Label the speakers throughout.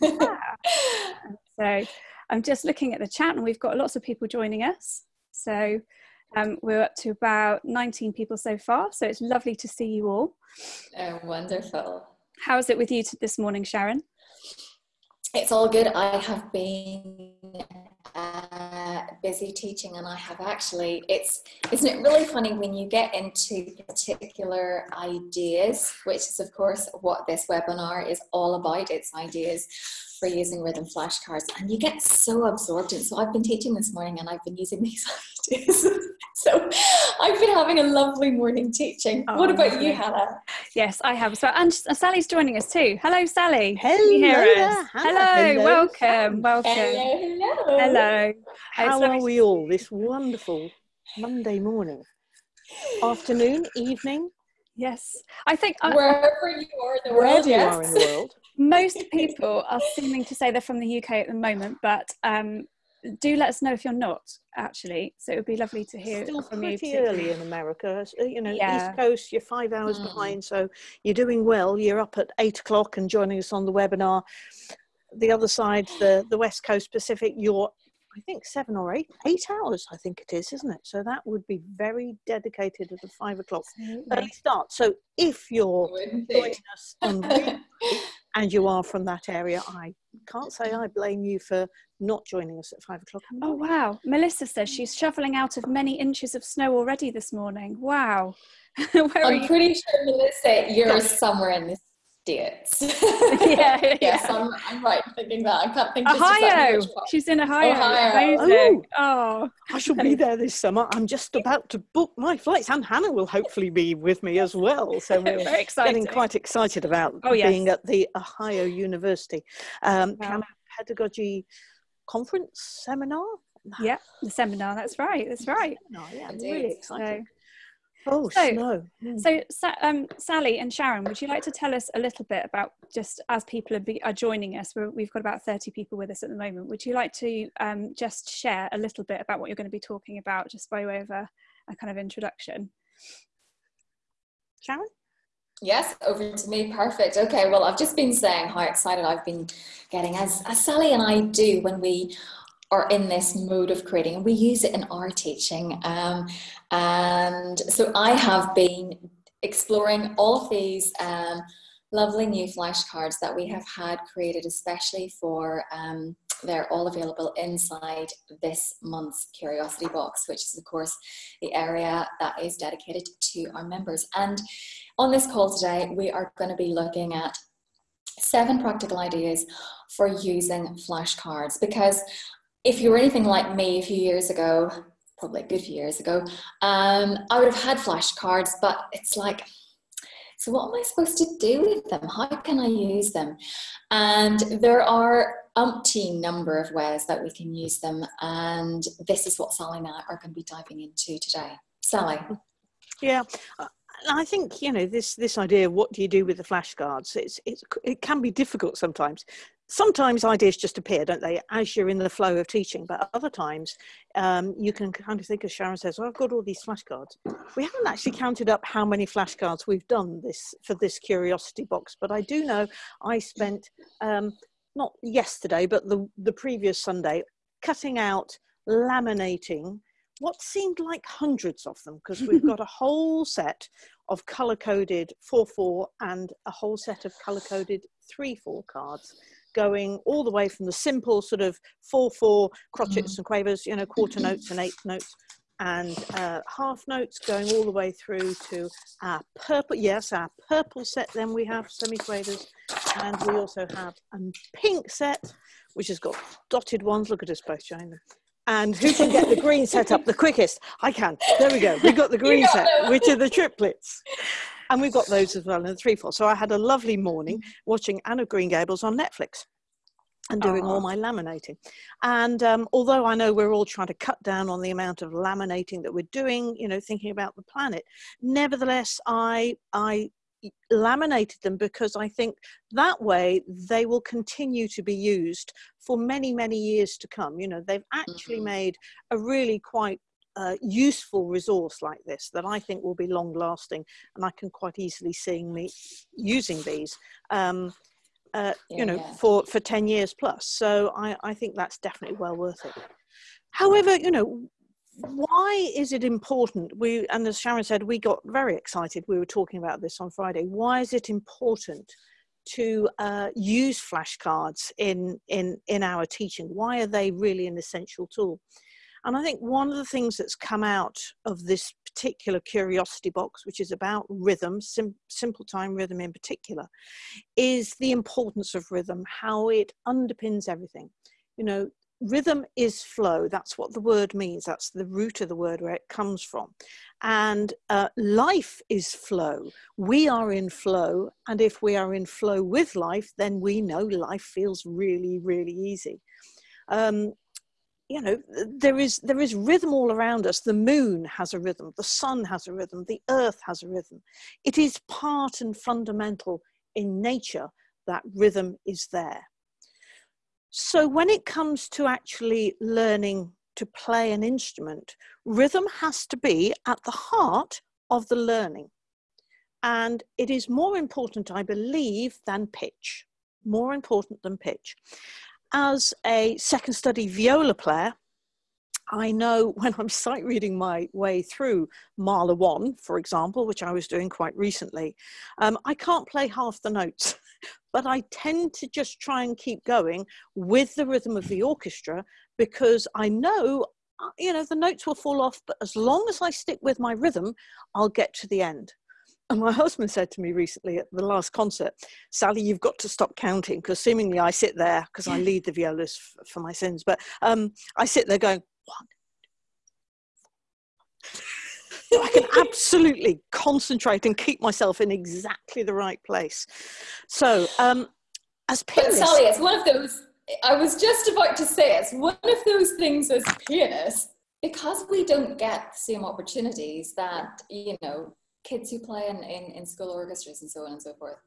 Speaker 1: So I'm just looking at the chat and we've got lots of people joining us. So um, we're up to about 19 people so far. So it's lovely to see you all.
Speaker 2: Oh, wonderful.
Speaker 1: How's it with you this morning, Sharon?
Speaker 2: It's all good. I have been uh, busy teaching, and I have actually. It's isn't it really funny when you get into particular ideas, which is of course what this webinar is all about. It's ideas for using rhythm flashcards, and you get so absorbed in. So I've been teaching this morning, and I've been using these ideas. so I've been having a lovely morning teaching. Oh, what about you, Hannah?
Speaker 1: Yes, I have. So and Sally's joining us too. Hello, Sally.
Speaker 3: Hello.
Speaker 1: Hello. hello. Welcome. Welcome.
Speaker 2: Hello. Hello.
Speaker 1: hello.
Speaker 3: How are we all this wonderful Monday morning? Afternoon, evening?
Speaker 1: Yes, I think
Speaker 2: uh, wherever you are in the world,
Speaker 3: yes. you are in the world.
Speaker 1: Most people are seeming to say they're from the UK at the moment, but um, do let us know if you're not actually. So it would be lovely to hear
Speaker 3: Still
Speaker 1: from
Speaker 3: pretty
Speaker 1: you.
Speaker 3: early in America, uh, you know, yeah. East Coast. You're five hours mm. behind, so you're doing well. You're up at eight o'clock and joining us on the webinar. The other side, the the West Coast Pacific, you're I think seven or eight, eight hours, I think it is, isn't it? So that would be very dedicated at a five o'clock early start. So if you're joining us on and you are from that area, I can't say I blame you for not joining us at five o'clock.
Speaker 1: Oh, wow. Melissa says she's shoveling out of many inches of snow already this morning. Wow.
Speaker 2: I'm pretty sure, Melissa, you're somewhere in this States.
Speaker 1: yeah,
Speaker 2: yes, yeah. I'm, I'm right thinking that. I can't think.
Speaker 1: Ohio. She's in Ohio. Ohio.
Speaker 3: Oh, oh, I shall be there this summer. I'm just about to book my flights, and Hannah will hopefully be with me as well. So we're
Speaker 1: Very exciting.
Speaker 3: getting quite excited about oh, yes. being at the Ohio University um, wow. Pedagogy Conference Seminar.
Speaker 1: Yeah, the seminar. That's right. That's right.
Speaker 3: No, yeah, I'm really excited. So,
Speaker 1: Oh, so, snow. Mm. So, um, Sally and Sharon, would you like to tell us a little bit about just as people are, be, are joining us? we have got about 30 people with us at the moment. Would you like to um, just share a little bit about what you're going to be talking about, just by way of a, a kind of introduction?
Speaker 3: Sharon?
Speaker 2: Yes, over to me. Perfect. Okay, well, I've just been saying how excited I've been getting, as, as Sally and I do when we are in this mode of creating and we use it in our teaching. Um, and so I have been exploring all of these um, lovely new flashcards that we have had created especially for um, they're all available inside this month's curiosity box which is of course the area that is dedicated to our members. And on this call today we are going to be looking at seven practical ideas for using flashcards because if you were anything like me a few years ago, probably a good few years ago, um, I would have had flashcards, but it's like, so what am I supposed to do with them? How can I use them? And there are umpteen number of ways that we can use them. And this is what Sally and I are going to be diving into today. Sally.
Speaker 3: Yeah, I think you know this this idea. What do you do with the flashcards? It's, it's it can be difficult sometimes sometimes ideas just appear, don't they, as you're in the flow of teaching, but other times um, you can kind of think, as Sharon says, well, I've got all these flashcards. We haven't actually counted up how many flashcards we've done this for this curiosity box, but I do know I spent, um, not yesterday, but the, the previous Sunday, cutting out, laminating what seemed like hundreds of them because we've got a whole set of color coded 4-4 and a whole set of color coded 3-4 cards going all the way from the simple sort of four four crotchets mm. and quavers, you know, quarter notes and eighth notes, and uh, half notes going all the way through to our purple. Yes, our purple set. Then we have semi quavers, and we also have a pink set, which has got dotted ones. Look at us both showing them. And who can get the green set up the quickest? I can. There we go. We've got the green set, which are the triplets and we've got those as well in the three four. So I had a lovely morning watching Anne of Green Gables on Netflix and doing all my laminating. And um, although I know we're all trying to cut down on the amount of laminating that we're doing, you know, thinking about the planet, nevertheless, I I laminated them because I think that way they will continue to be used for many many years to come. You know, they've actually mm-hmm. made a really quite uh, useful resource like this that I think will be long lasting, and I can quite easily see me using these. Um, uh, yeah, you know, yeah. for, for 10 years plus. So I, I think that's definitely well worth it. However, you know, why is it important? We, and as Sharon said, we got very excited. We were talking about this on Friday. Why is it important to uh, use flashcards in, in, in our teaching? Why are they really an essential tool? And I think one of the things that's come out of this particular curiosity box, which is about rhythm, sim simple time rhythm in particular, is the importance of rhythm, how it underpins everything. You know, rhythm is flow. That's what the word means. That's the root of the word where it comes from. And uh, life is flow. We are in flow. And if we are in flow with life, then we know life feels really, really easy. Um, you know there is there is rhythm all around us. The moon has a rhythm. The sun has a rhythm. The earth has a rhythm. It is part and fundamental in nature that rhythm is there. So when it comes to actually learning to play an instrument rhythm has to be at the heart of the learning. And it is more important i believe than pitch more important than pitch as a second study viola player, I know when I'm sight reading my way through Mahler 1, for example, which I was doing quite recently, um, I can't play half the notes, but I tend to just try and keep going with the rhythm of the orchestra because I know, uh, you know, the notes will fall off, but as long as I stick with my rhythm, I'll get to the end. And my husband said to me recently at the last concert, Sally, you've got to stop counting because seemingly I sit there because I lead the violas f- for my sins, but um, I sit there going, one. I can absolutely concentrate and keep myself in exactly the right place. So, um, as pianists,
Speaker 2: but Sally, it's one of those. I was just about to say it's one of those things as pianists because we don't get the same opportunities that you know kids who play in, in, in school orchestras and so on and so forth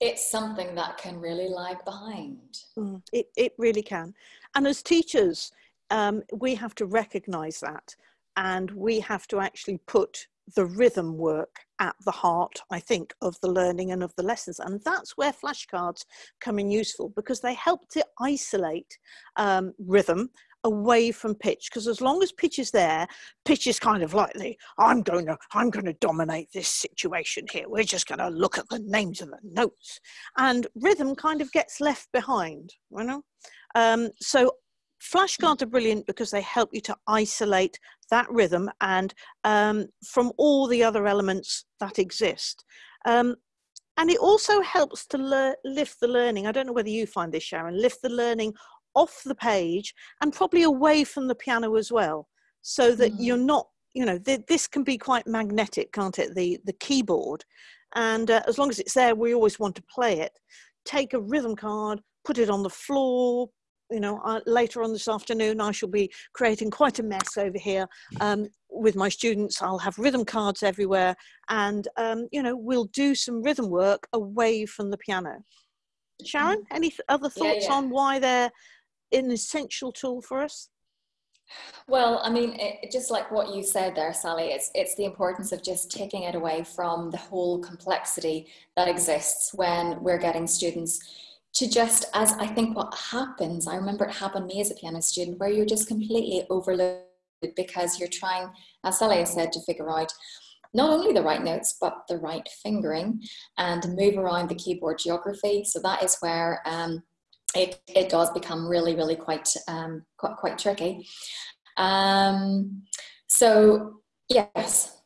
Speaker 2: it's something that can really lag behind.
Speaker 3: Mm, it, it really can. And as teachers, um, we have to recognize that and we have to actually put the rhythm work at the heart, I think, of the learning and of the lessons. And that's where flashcards come in useful because they help to isolate um, rhythm away from pitch because as long as pitch is there pitch is kind of like the i'm going to i'm going to dominate this situation here. We're just going to look at the names of the notes. And rhythm kind of gets left behind you know? Um, so flashcards are brilliant because they help you to isolate that rhythm and um, from all the other elements that exist. Um, and it also helps to lift the learning. I don't know whether you find this sharon lift the learning off the page and probably away from the piano as well so that mm. you're not you know th- this can be quite magnetic can't it the the keyboard and uh, as long as it's there we always want to play it take a rhythm card put it on the floor you know uh, later on this afternoon i shall be creating quite a mess over here um, with my students i'll have rhythm cards everywhere and um, you know we'll do some rhythm work away from the piano sharon mm. any other thoughts yeah, yeah. on why they're an essential tool for us?
Speaker 2: Well, I mean, it, just like what you said there, Sally, it's it's the importance of just taking it away from the whole complexity that exists when we're getting students to just as I think what happens. I remember it happened me as a piano student, where you're just completely overloaded because you're trying, as Sally has said, to figure out not only the right notes but the right fingering and move around the keyboard geography. So that is where. Um, it, it does become really, really quite, um, quite, quite tricky. Um, so yes.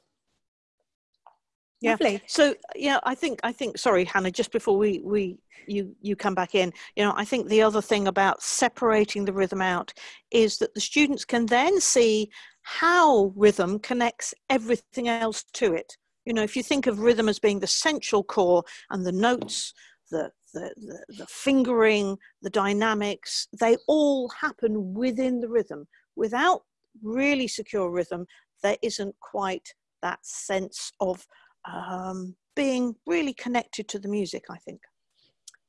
Speaker 3: Yeah. Lovely. So yeah, I think I think sorry, Hannah, just before we we you you come back in, you know, I think the other thing about separating the rhythm out is that the students can then see how rhythm connects everything else to it. You know, if you think of rhythm as being the central core and the notes, the the, the, the fingering, the dynamics, they all happen within the rhythm. Without really secure rhythm, there isn't quite that sense of um, being really connected to the music, I think.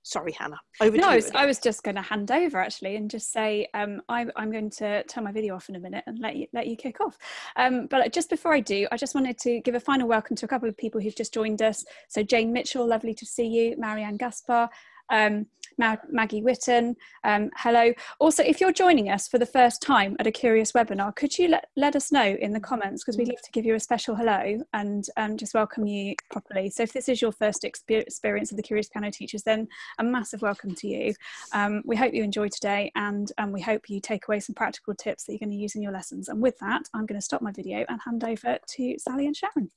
Speaker 3: Sorry, Hannah.
Speaker 1: Over no, I was, I was, just going to hand over actually and just say um, I, I'm, going to turn my video off in a minute and let you let you kick off. Um, but just before I do, I just wanted to give a final welcome to a couple of people who've just joined us. So Jane Mitchell, lovely to see you. Marianne Gaspar, Um, Maggie Witten, um, hello. Also, if you're joining us for the first time at a Curious webinar, could you let, let us know in the comments because we'd love to give you a special hello and um, just welcome you properly. So if this is your first experience of the Curious Piano Teachers, then a massive welcome to you. Um, we hope you enjoy today and um, we hope you take away some practical tips that you're going to use in your lessons. And with that, I'm going to stop my video and hand over to Sally and Sharon.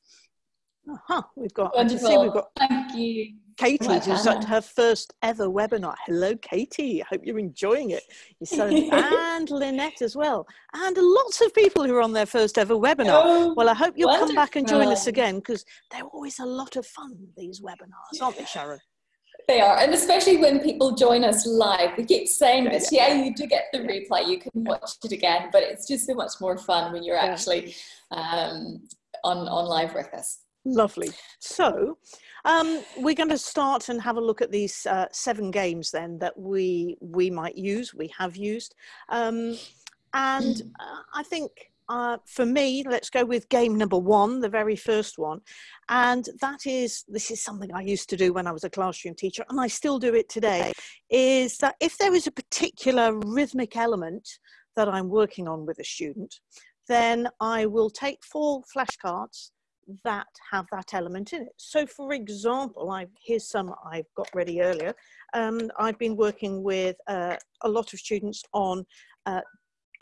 Speaker 3: Uh-huh. We've got, Wonderful. See, we've got
Speaker 2: Thank you.
Speaker 3: Katie, who's at her first ever webinar. Hello, Katie. I hope you're enjoying it. So, and Lynette as well. And lots of people who are on their first ever webinar. Oh, well, I hope you'll wonderful. come back and join us again because they're always a lot of fun, these webinars, aren't they, Sharon?
Speaker 2: They are, and especially when people join us live. We keep saying this. Yeah, you do get the replay. You can watch it again, but it's just so much more fun when you're actually um, on on live with us.
Speaker 3: Lovely. So um, we're going to start and have a look at these uh, seven games then that we we might use, we have used. Um, and uh, I think uh, for me, let's go with game number one, the very first one. And that is, this is something I used to do when I was a classroom teacher, and I still do it today, is that if there is a particular rhythmic element that I'm working on with a student, then I will take four flashcards that have that element in it. So for example, I've, here's some I've got ready earlier. Um, I've been working with uh, a lot of students on uh,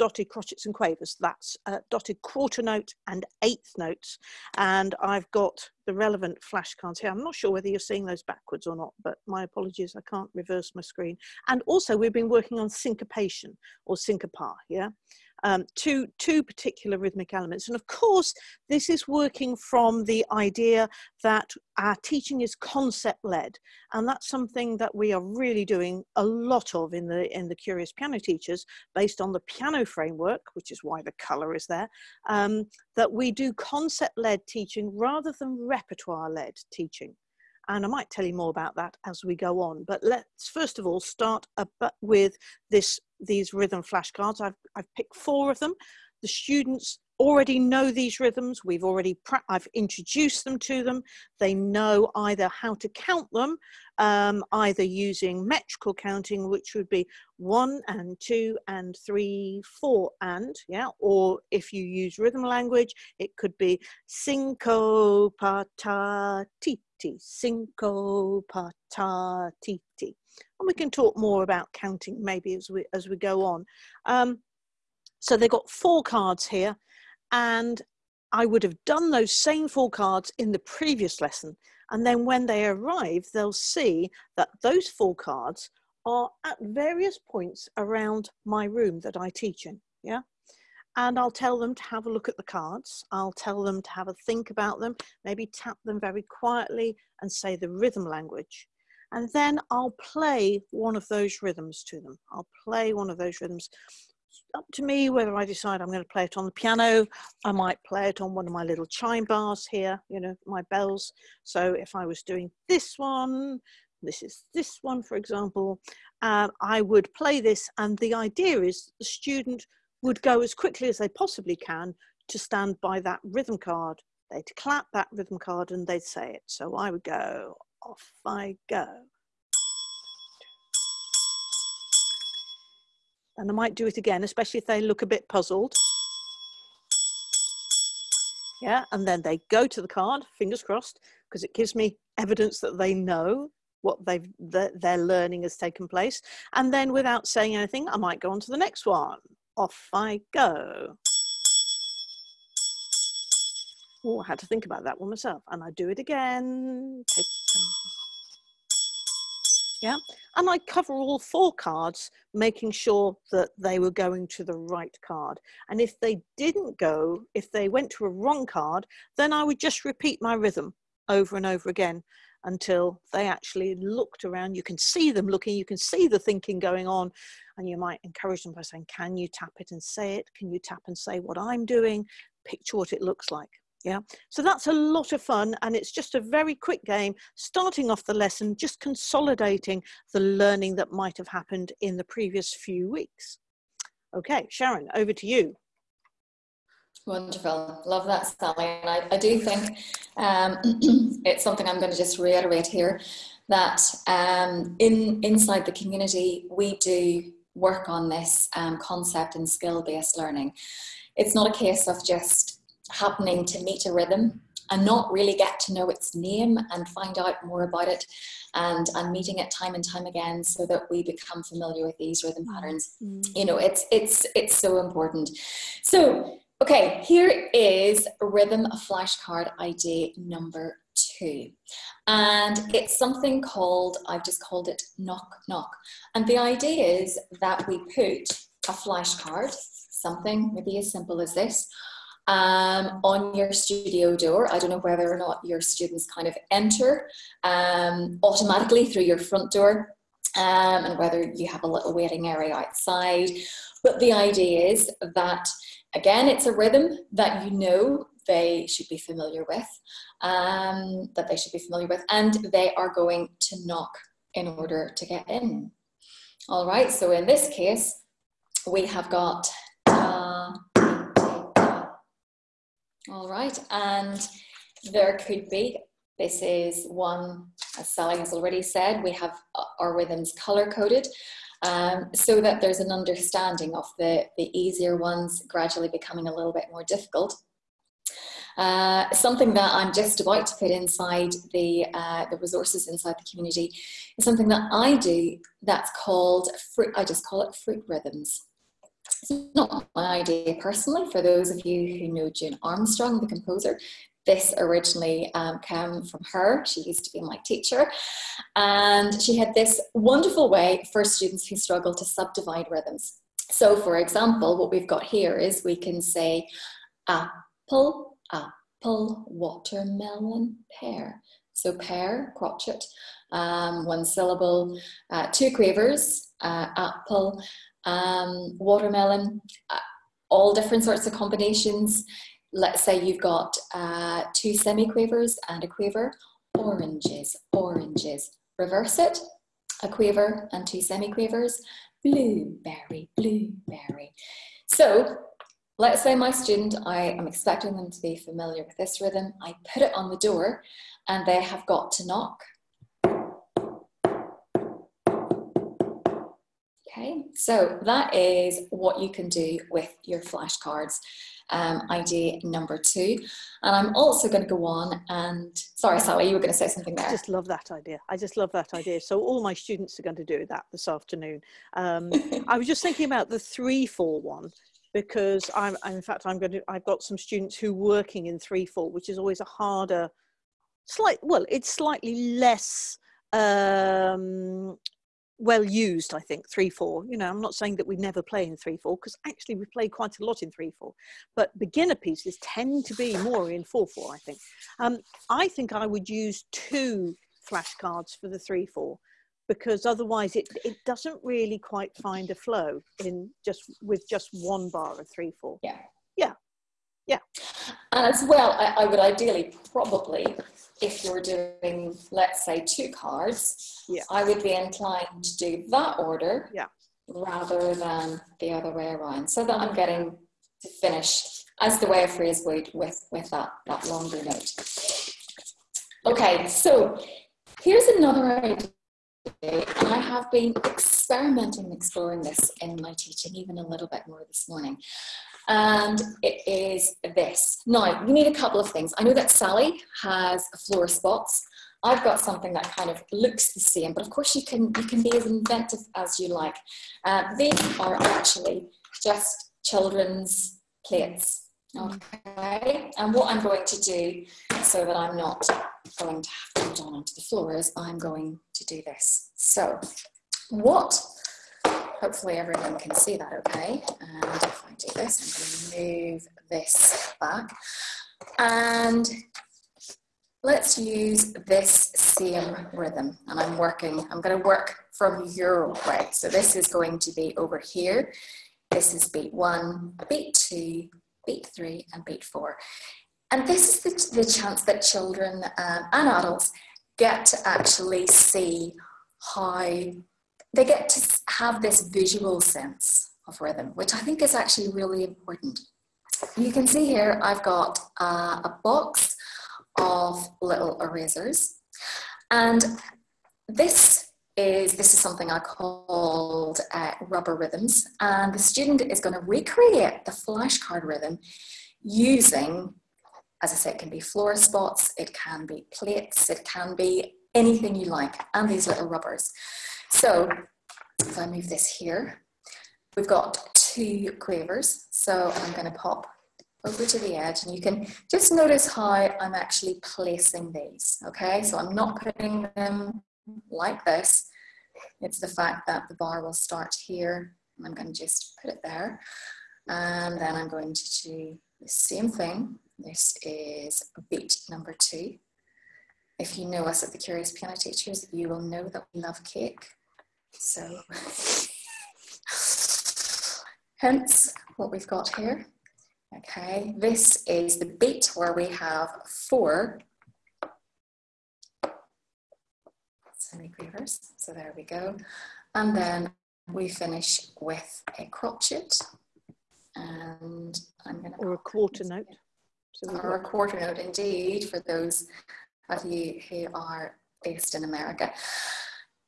Speaker 3: dotted crotchets and quavers. That's uh, dotted quarter note and eighth notes. And I've got the relevant flashcards here. I'm not sure whether you're seeing those backwards or not, but my apologies, I can't reverse my screen. And also we've been working on syncopation or syncopa, yeah? Um, two, two particular rhythmic elements. And of course, this is working from the idea that our teaching is concept led. And that's something that we are really doing a lot of in the, in the Curious Piano Teachers based on the piano framework, which is why the color is there, um, that we do concept led teaching rather than repertoire led teaching and I might tell you more about that as we go on. But let's first of all start with this these rhythm flashcards. I've, I've picked four of them. The students already know these rhythms. We've already, I've introduced them to them. They know either how to count them, um, either using metrical counting, which would be one and two and three, four and, yeah, or if you use rhythm language, it could be cinco, pata, titi, cinco, pata, titi. And we can talk more about counting maybe as we, as we go on. Um, so they've got four cards here and I would have done those same four cards in the previous lesson. And then when they arrive, they'll see that those four cards are at various points around my room that I teach in. Yeah. And I'll tell them to have a look at the cards. I'll tell them to have a think about them, maybe tap them very quietly and say the rhythm language. And then I'll play one of those rhythms to them. I'll play one of those rhythms up to me whether I decide I'm going to play it on the piano. I might play it on one of my little chime bars here, you know, my bells. So if I was doing this one, this is this one, for example, uh, I would play this. And the idea is the student would go as quickly as they possibly can to stand by that rhythm card. They'd clap that rhythm card and they'd say it. So I would go, off I go. and I might do it again, especially if they look a bit puzzled. Yeah, and then they go to the card, fingers crossed, because it gives me evidence that they know what they've that their learning has taken place. And then without saying anything, I might go on to the next one. Off I go. Oh, I had to think about that one myself. And I do it again. Take yeah. And i cover all four cards making sure that they were going to the right card. And if they didn't go if they went to a wrong card then i would just repeat my rhythm over and over again until they actually looked around. You can see them looking you can see the thinking going on. And you might encourage them by saying can you tap it and say it? Can you tap and say what i'm doing? Picture what it looks like yeah, so that's a lot of fun and it's just a very quick game, starting off the lesson, just consolidating the learning that might have happened in the previous few weeks. Okay, Sharon, over to you.
Speaker 2: Wonderful. Love that, Sally. And I, I do think um, it's something I'm going to just reiterate here that um, in inside the community we do work on this um, concept and skill-based learning. It's not a case of just happening to meet a rhythm and not really get to know its name and find out more about it and, and meeting it time and time again so that we become familiar with these rhythm mm. patterns. Mm. You know, it's, it's, it's so important. So, okay, here is rhythm flashcard idea number two. And it's something called, I've just called it knock knock. And the idea is that we put a flashcard, something maybe as simple as this, um, on your studio door. I don't know whether or not your students kind of enter um, automatically through your front door um, and whether you have a little waiting area outside. But the idea is that, again, it's a rhythm that you know they should be familiar with, um, that they should be familiar with, and they are going to knock in order to get in. All right, so in this case, we have got All right, and there could be, this is one, as Sally has already said, we have our rhythms color coded um, so that there's an understanding of the, the easier ones gradually becoming a little bit more difficult. Uh, something that I'm just about to put inside the, uh, the resources inside the community is something that I do that's called, fruit, I just call it fruit rhythms. It's not my idea personally. For those of you who know June Armstrong, the composer, this originally um, came from her. She used to be my teacher. And she had this wonderful way for students who struggle to subdivide rhythms. So, for example, what we've got here is we can say apple, apple, watermelon, pear. So, pear, crotchet, um, one syllable, uh, two quavers, uh, apple, um, watermelon, uh, all different sorts of combinations. Let's say you've got uh, two semiquavers and a quaver, oranges, oranges. Reverse it, a quaver and two semiquavers, blueberry, blueberry. So let's say my student, I am expecting them to be familiar with this rhythm. I put it on the door and they have got to knock Okay, so that is what you can do with your flashcards. Um, idea number two. And I'm also going to go on and, sorry, Sally, you were going to say something there.
Speaker 3: I just love that idea. I just love that idea. So all my students are going to do that this afternoon. Um, I was just thinking about the three, four one because I'm, in fact, I'm going to, I've got some students who are working in three, four, which is always a harder, slight, well, it's slightly less um, well used, I think, 3 4. You know, I'm not saying that we never play in 3 4 because actually we play quite a lot in 3 4. But beginner pieces tend to be more in 4 4, I think. Um, I think I would use two flashcards for the 3 4 because otherwise it, it doesn't really quite find a flow in just with just one bar of 3 4.
Speaker 2: Yeah.
Speaker 3: Yeah. Yeah.
Speaker 2: And as well, I, I would ideally probably if you're doing, let's say, two cards,
Speaker 3: yeah.
Speaker 2: I would be inclined to do that order
Speaker 3: yeah.
Speaker 2: rather than the other way around, so that I'm getting to finish as the way of phrase would with, with that, that longer note. Okay, so here's another idea, and I have been experimenting and exploring this in my teaching even a little bit more this morning and it is this. Now, you need a couple of things. I know that Sally has a floor spots. I've got something that kind of looks the same, but of course you can you can be as inventive as you like. Uh, these are actually just children's plates. Okay, and what I'm going to do so that I'm not going to have to put on onto the floor is I'm going to do this. So, what Hopefully everyone can see that okay. And if I do this, I'm going to move this back. And let's use this same rhythm. And I'm working, I'm going to work from your way. So this is going to be over here. This is beat one, beat two, beat three, and beat four. And this is the, the chance that children um, and adults get to actually see how they get to have this visual sense of rhythm, which I think is actually really important. You can see here I've got uh, a box of little erasers and this is this is something I called uh, rubber rhythms, and the student is going to recreate the flashcard rhythm using, as I said, it can be floor spots, it can be plates, it can be anything you like, and these little rubbers. So if I move this here, we've got two quavers. So I'm going to pop over to the edge and you can just notice how I'm actually placing these. Okay, so I'm not putting them like this. It's the fact that the bar will start here and I'm going to just put it there. And then I'm going to do the same thing. This is beat number two. If you know us at the Curious Piano Teachers, you will know that we love cake. So, hence what we've got here. Okay, this is the beat where we have four semiquavers. So there we go. And then we finish with a crotchet. And I'm going to...
Speaker 3: Or a quarter note.
Speaker 2: So or a quarter note, indeed, for those of you who are based in America.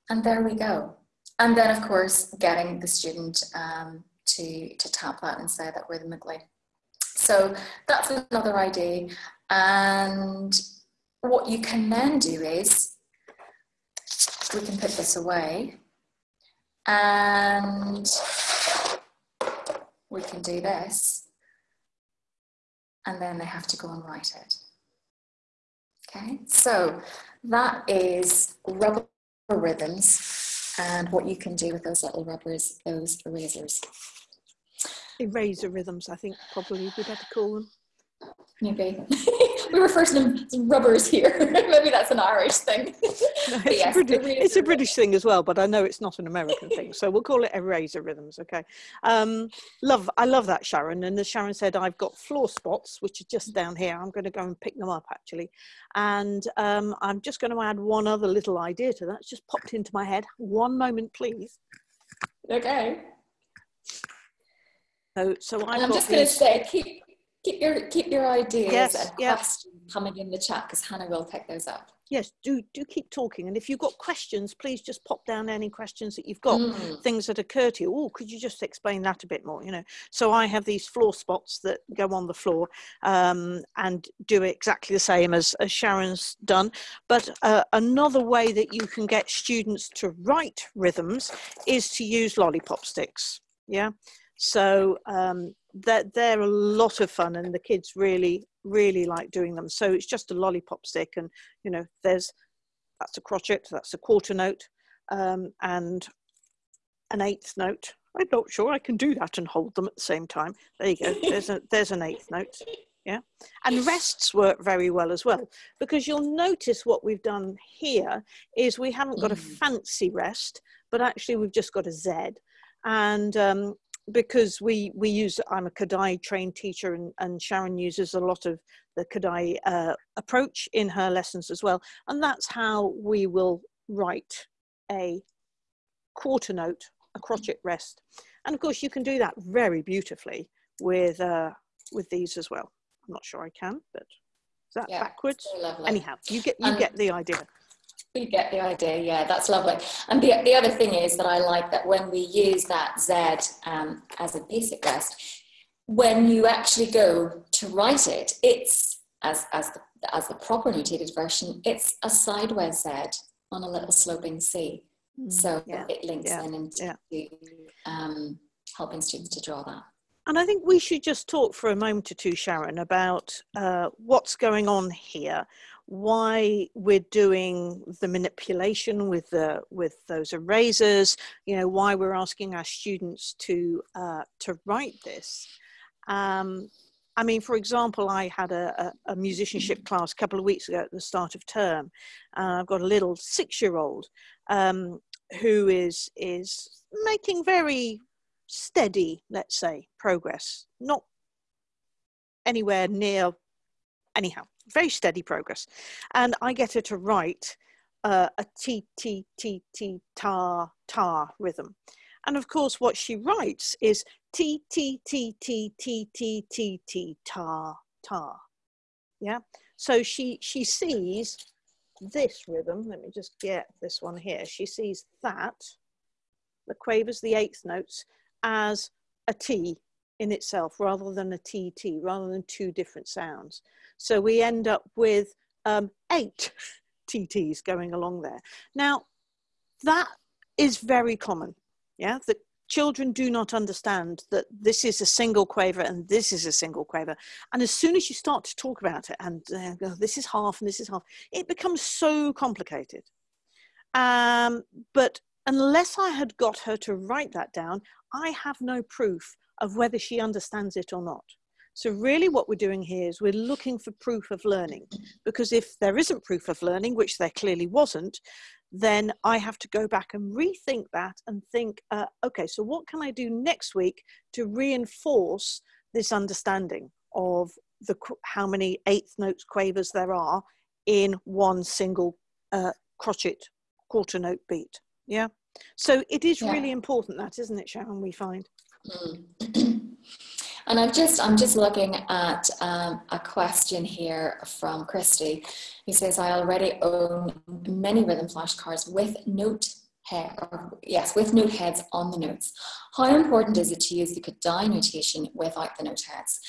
Speaker 2: And there we go. And then, of course, getting the student um, to, to tap that and say that rhythmically. So that's another idea. And what you can then do is we can put this away and we can do this and then they have to go and write it. Okay, so that is rubber rhythms and what you can do with those little rubbers, those erasers.
Speaker 3: Eraser rhythms, I think probably we'd have to call them.
Speaker 2: Maybe. we refer to them as rubbers here. Maybe that's an Irish thing.
Speaker 3: No, it's, yes, a British, it's, a British, thing as well, but I know it's not an American thing. So we'll call it eraser rhythms, okay? Um, love, I love that, Sharon. And as Sharon said, I've got floor spots, which are just down here. I'm going to go and pick them up, actually. And um, I'm just going to add one other little idea to that. It's just popped into my head. One moment, please.
Speaker 2: Okay.
Speaker 3: So, so
Speaker 2: I'm just going to say, keep keep your keep your ideas
Speaker 3: yes,
Speaker 2: and
Speaker 3: yep.
Speaker 2: questions coming in the chat because Hannah will pick those up.
Speaker 3: Yes, do do keep talking, and if you've got questions, please just pop down any questions that you've got, mm. things that occur to you. Oh, could you just explain that a bit more? You know, so I have these floor spots that go on the floor um, and do exactly the same as, as Sharon's done. But uh, another way that you can get students to write rhythms is to use lollipop sticks. Yeah, so um, they're, they're a lot of fun and the kids really, really like doing them. So it's just a lollipop stick and, you know, there's, that's a crotchet, that's a quarter note um, and an eighth note. I'm not sure I can do that and hold them at the same time. There you go, there's, a, there's an eighth note. Yeah, and rests work very well as well because you'll notice what we've done here is we haven't got a mm. fancy rest, but actually we've just got a Z. And um, because we we use i'm a Kodály trained teacher and, and sharon uses a lot of the Kodály uh, approach in her lessons as well. And that's how we will write a quarter note a crotchet rest. And of course you can do that very beautifully with uh, with these as well. I'm not sure i can but is that yeah, backwards? anyhow you get you um, get the idea
Speaker 2: we get the idea, yeah, that's lovely. And the, the other thing is that I like that when we use that Z um, as a basic rest, when you actually go to write it, it's, as, as, the, as the proper notated version, it's a sideways Z on a little sloping C. Mm, so yeah, it links yeah, in into yeah. um, helping students to draw that.
Speaker 3: And I think we should just talk for a moment or two, Sharon, about uh, what's going on here why we're doing the manipulation with the with those erasers you know why we're asking our students to uh, to write this um, I mean, for example, I had a, a, musicianship class a couple of weeks ago at the start of term. Uh, I've got a little six-year-old um, who is is making very steady, let's say, progress. Not anywhere near anyhow, very steady progress. And I get her to write uh, a T, T, T, T, ta, ta rhythm. And of course, what she writes is T, T, T, T, T, T, T, T, ta, ta. Yeah. So she, she sees this rhythm, let me just get this one here, she sees that, the quavers, the eighth notes, as a T in itself rather than a TT, rather than two different sounds. So we end up with um, eight TTs going along there. Now, that is very common. Yeah, the children do not understand that this is a single quaver and this is a single quaver. And as soon as you start to talk about it and uh, this is half and this is half, it becomes so complicated. Um, but unless I had got her to write that down, I have no proof of whether she understands it or not. So really what we're doing here is we're looking for proof of learning because if there isn't proof of learning, which there clearly wasn't, then I have to go back and rethink that and think, uh, okay, so what can I do next week to reinforce this understanding of the how many eighth notes quavers there are in one single uh, crotchet quarter note beat. Yeah. So it is yeah. really important that, isn't it, Sharon? We find. Mm.
Speaker 2: And I'm just I'm just looking at um, a question here from Christy, who says, "I already own many rhythm flashcards with note head, yes, with note heads on the notes. How important is it to use the Kodály notation without the note heads?"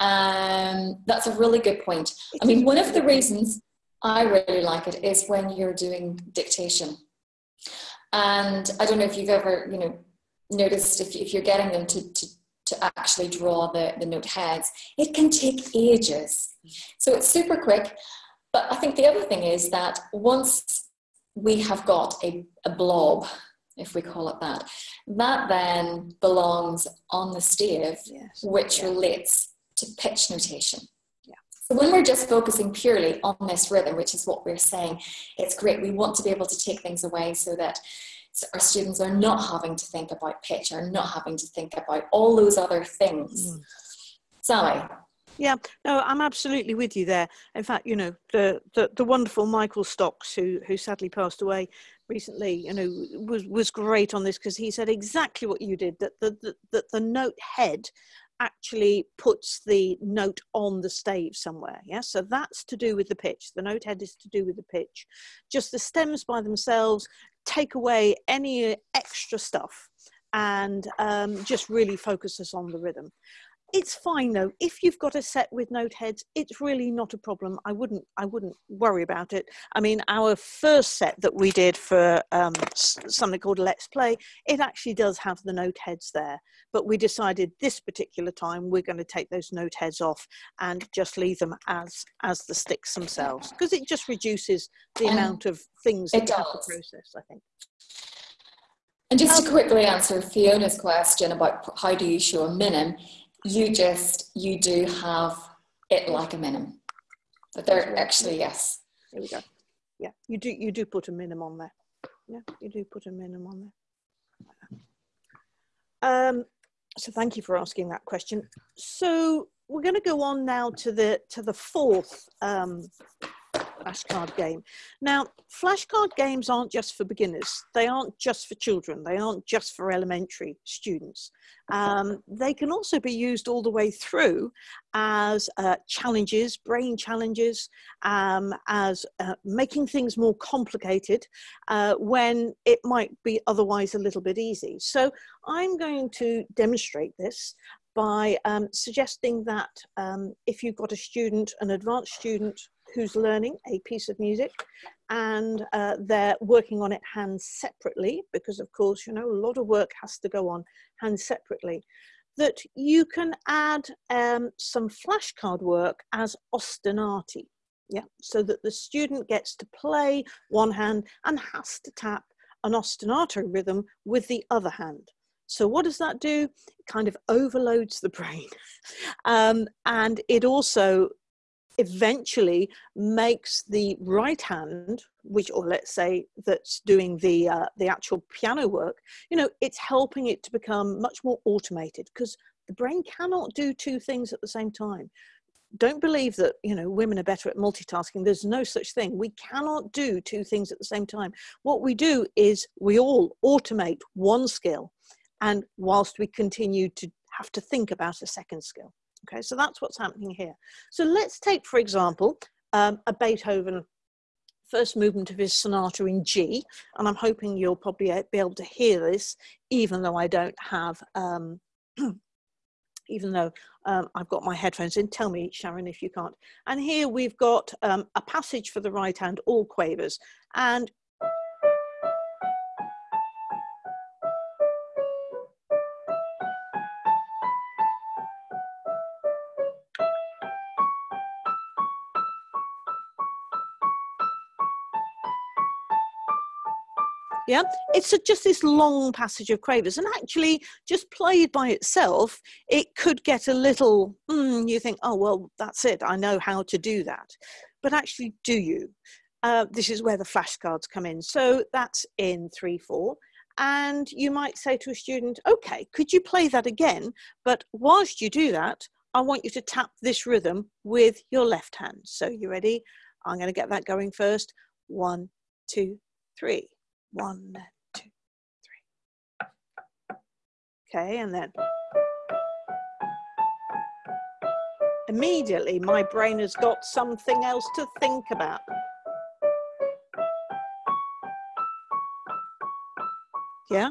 Speaker 2: Um, that's a really good point. I mean, one of the reasons I really like it is when you're doing dictation. And I don't know if you've ever, you know, noticed if, if you're getting them to, to to actually draw the, the note heads. It can take ages. So it's super quick. But I think the other thing is that once we have got a, a blob, if we call it that, that then belongs on the stave, yes. which yeah. relates to pitch notation. Yeah. So when we're just focusing purely on this rhythm, which is what we're saying, it's great. We want to be able to take things away so that our students are not having to think about pitch, are not having to think about all those other things. Mm. Sally.
Speaker 3: Yeah, no, I'm absolutely with you there. In fact, you know, the, the, the wonderful Michael Stocks, who, who sadly passed away recently, you know, was, was great on this because he said exactly what you did, that the, the, that the note head actually puts the note on the stave somewhere. Yeah, so that's to do with the pitch. The note head is to do with the pitch. Just the stems by themselves take away any extra stuff and um, just really focus us on the rhythm. It's fine though. If you've got a set with note heads, it's really not a problem. I wouldn't, I wouldn't worry about it. I mean, our first set that we did for um, something called Let's Play, it actually does have the note heads there. But we decided this particular time we're going to take those note heads off and just leave them as as the sticks themselves because it just reduces the um, amount of things have to process. I think.
Speaker 2: And just to quickly answer Fiona's question about how do you show a minim, you just you do have it like a minim. but they're actually yes.
Speaker 3: There we go. Yeah you do you do put a minim on there. Yeah you do put a minim on there. Um so thank you for asking that question. So we're going to go on now to the to the fourth um flashcard game. Now, flashcard games aren't just for beginners. They aren't just for children. They aren't just for elementary students. Um, they can also be used all the way through as uh, challenges, brain challenges, um, as uh, making things more complicated uh, when it might be otherwise a little bit easy. So I'm going to demonstrate this by um, suggesting that um, if you've got a student, an advanced student who's learning a piece of music and uh, they're working on it hands separately because of course you know a lot of work has to go on hands separately that you can add um, some flashcard work as ostinati yeah so that the student gets to play one hand and has to tap an ostinato rhythm with the other hand so what does that do? It kind of overloads the brain. Um, and it also eventually makes the right hand which or let's say that's doing the uh, the actual piano work you know it's helping it to become much more automated because the brain cannot do two things at the same time. Don't believe that you know women are better at multitasking. There's no such thing. We cannot do two things at the same time. What we do is we all automate one skill and whilst we continue to have to think about a second skill Okay, so that's what's happening here. So let's take, for example, um, a Beethoven first movement of his sonata in G, and I'm hoping you'll probably be able to hear this, even though I don't have, um, even though um, I've got my headphones in. Tell me, Sharon, if you can't. And here we've got um, a passage for the right hand, all quavers, and yeah? It's a, just this long passage of quavers and actually just played by itself it could get a little mm, you think oh well that's it i know how to do that. But actually do you? Uh, this is where the flashcards come in. So that's in 3 4 and you might say to a student okay could you play that again? But whilst you do that i want you to tap this rhythm with your left hand. So you ready? I'm going to get that going first. One two three one, two, three. Okay, and then immediately my brain has got something else to think about. Yeah.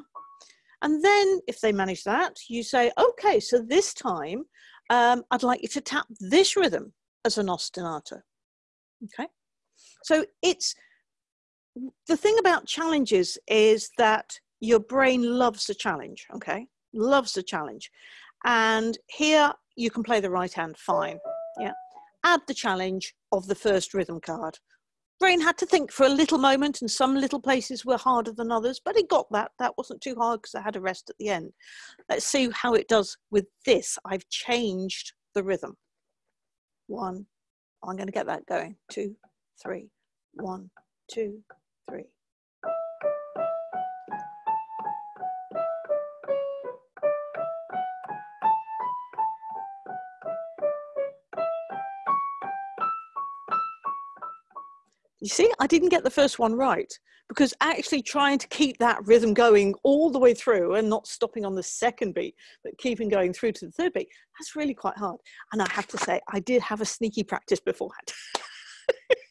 Speaker 3: And then if they manage that, you say, okay, so this time um, I'd like you to tap this rhythm as an ostinato. Okay. So it's the thing about challenges is that your brain loves a challenge, okay? Loves a challenge. And here you can play the right hand fine. Yeah. Add the challenge of the first rhythm card. Brain had to think for a little moment, and some little places were harder than others, but it got that. That wasn't too hard because I had a rest at the end. Let's see how it does with this. I've changed the rhythm. One, I'm going to get that going. Two, three, one, two, three. You see, I didn't get the first one right because actually trying to keep that rhythm going all the way through and not stopping on the second beat, but keeping going through to the third beat, that's really quite hard. And I have to say, I did have a sneaky practice beforehand.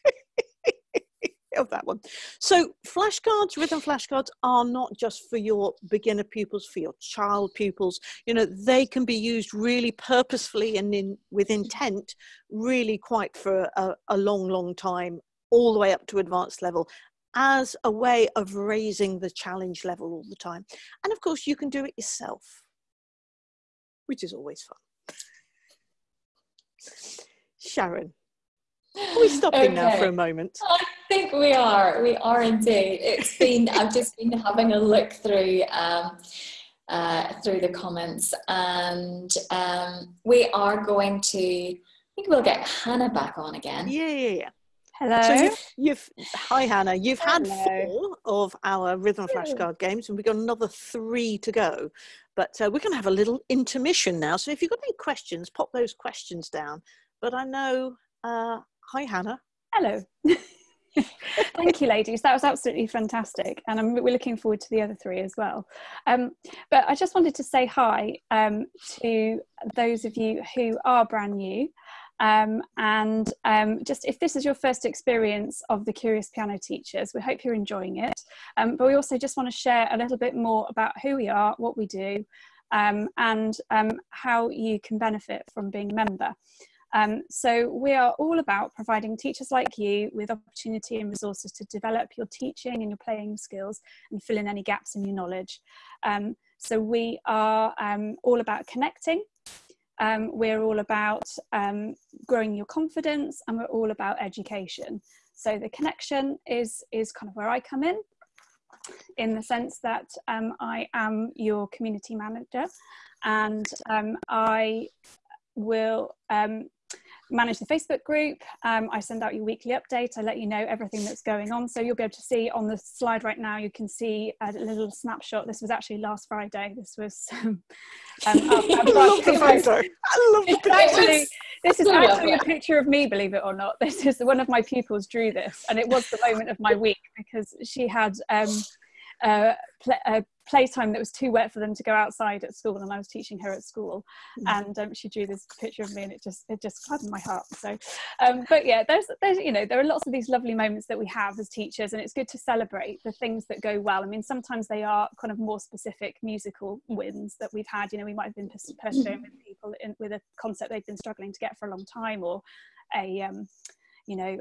Speaker 3: of that one. So flashcards, rhythm flashcards are not just for your beginner pupils, for your child pupils. You know, they can be used really purposefully and in with intent, really quite for a, a long, long time, all the way up to advanced level as a way of raising the challenge level all the time. And of course, you can do it yourself, which is always fun. Sharon, are we stopping okay. now for a moment?
Speaker 2: I think we are. We are indeed. It's been. I've just been having a look through. Um, uh, through the comments, and um, we are going to. I think we'll get Hannah back on again.
Speaker 3: Yeah, yeah, yeah.
Speaker 1: Hello.
Speaker 3: So you've, you've, hi Hannah. You've had four of our rhythm flashcard games, and we've got another three to go. But uh, we're going to have a little intermission now. So if you've got any questions, pop those questions down. But I know uh, Hi, Hannah.
Speaker 1: Hello. Thank you, ladies. That was absolutely fantastic, and I'm, we're looking forward to the other three as well. Um, but I just wanted to say hi um, to those of you who are brand new, um, and um, just if this is your first experience of the Curious Piano Teachers, we hope you're enjoying it. Um, but we also just want to share a little bit more about who we are, what we do, um, and how you can benefit from being a member. Um, so we are all about providing teachers like you with opportunity and resources to develop your teaching and your playing skills and fill in any gaps in your knowledge. Um, so we are um, all about connecting. Um, we're all about um, growing your confidence and we're all about education. So the connection is, is kind of where I come in in the sense that um, I am your community manager and I will um, manage the Facebook group. Um, I send out your weekly update. I let you know everything that's going on. So you'll be able to see on the slide right now, you can see a little snapshot. This was actually last Friday. This was um,
Speaker 3: um, I love the photo. I love the picture.
Speaker 1: Actually, this is actually a picture of me, believe it or not. This is one of my pupils drew this, and it was the moment of my week because she had um, uh, a playtime that was too wet for them to go outside at school and I was teaching her at school. Mm. and um, she drew this picture of me and it just it just gladdened my heart. So um, but yeah there's there's you know there are lots of these lovely moments that we have as teachers and it's good to celebrate the things that go well. I mean sometimes they are kind of more specific musical wins that we've had. You know we might have been pursuing with people in, with a concept they've been struggling to get for a long time or a um, you know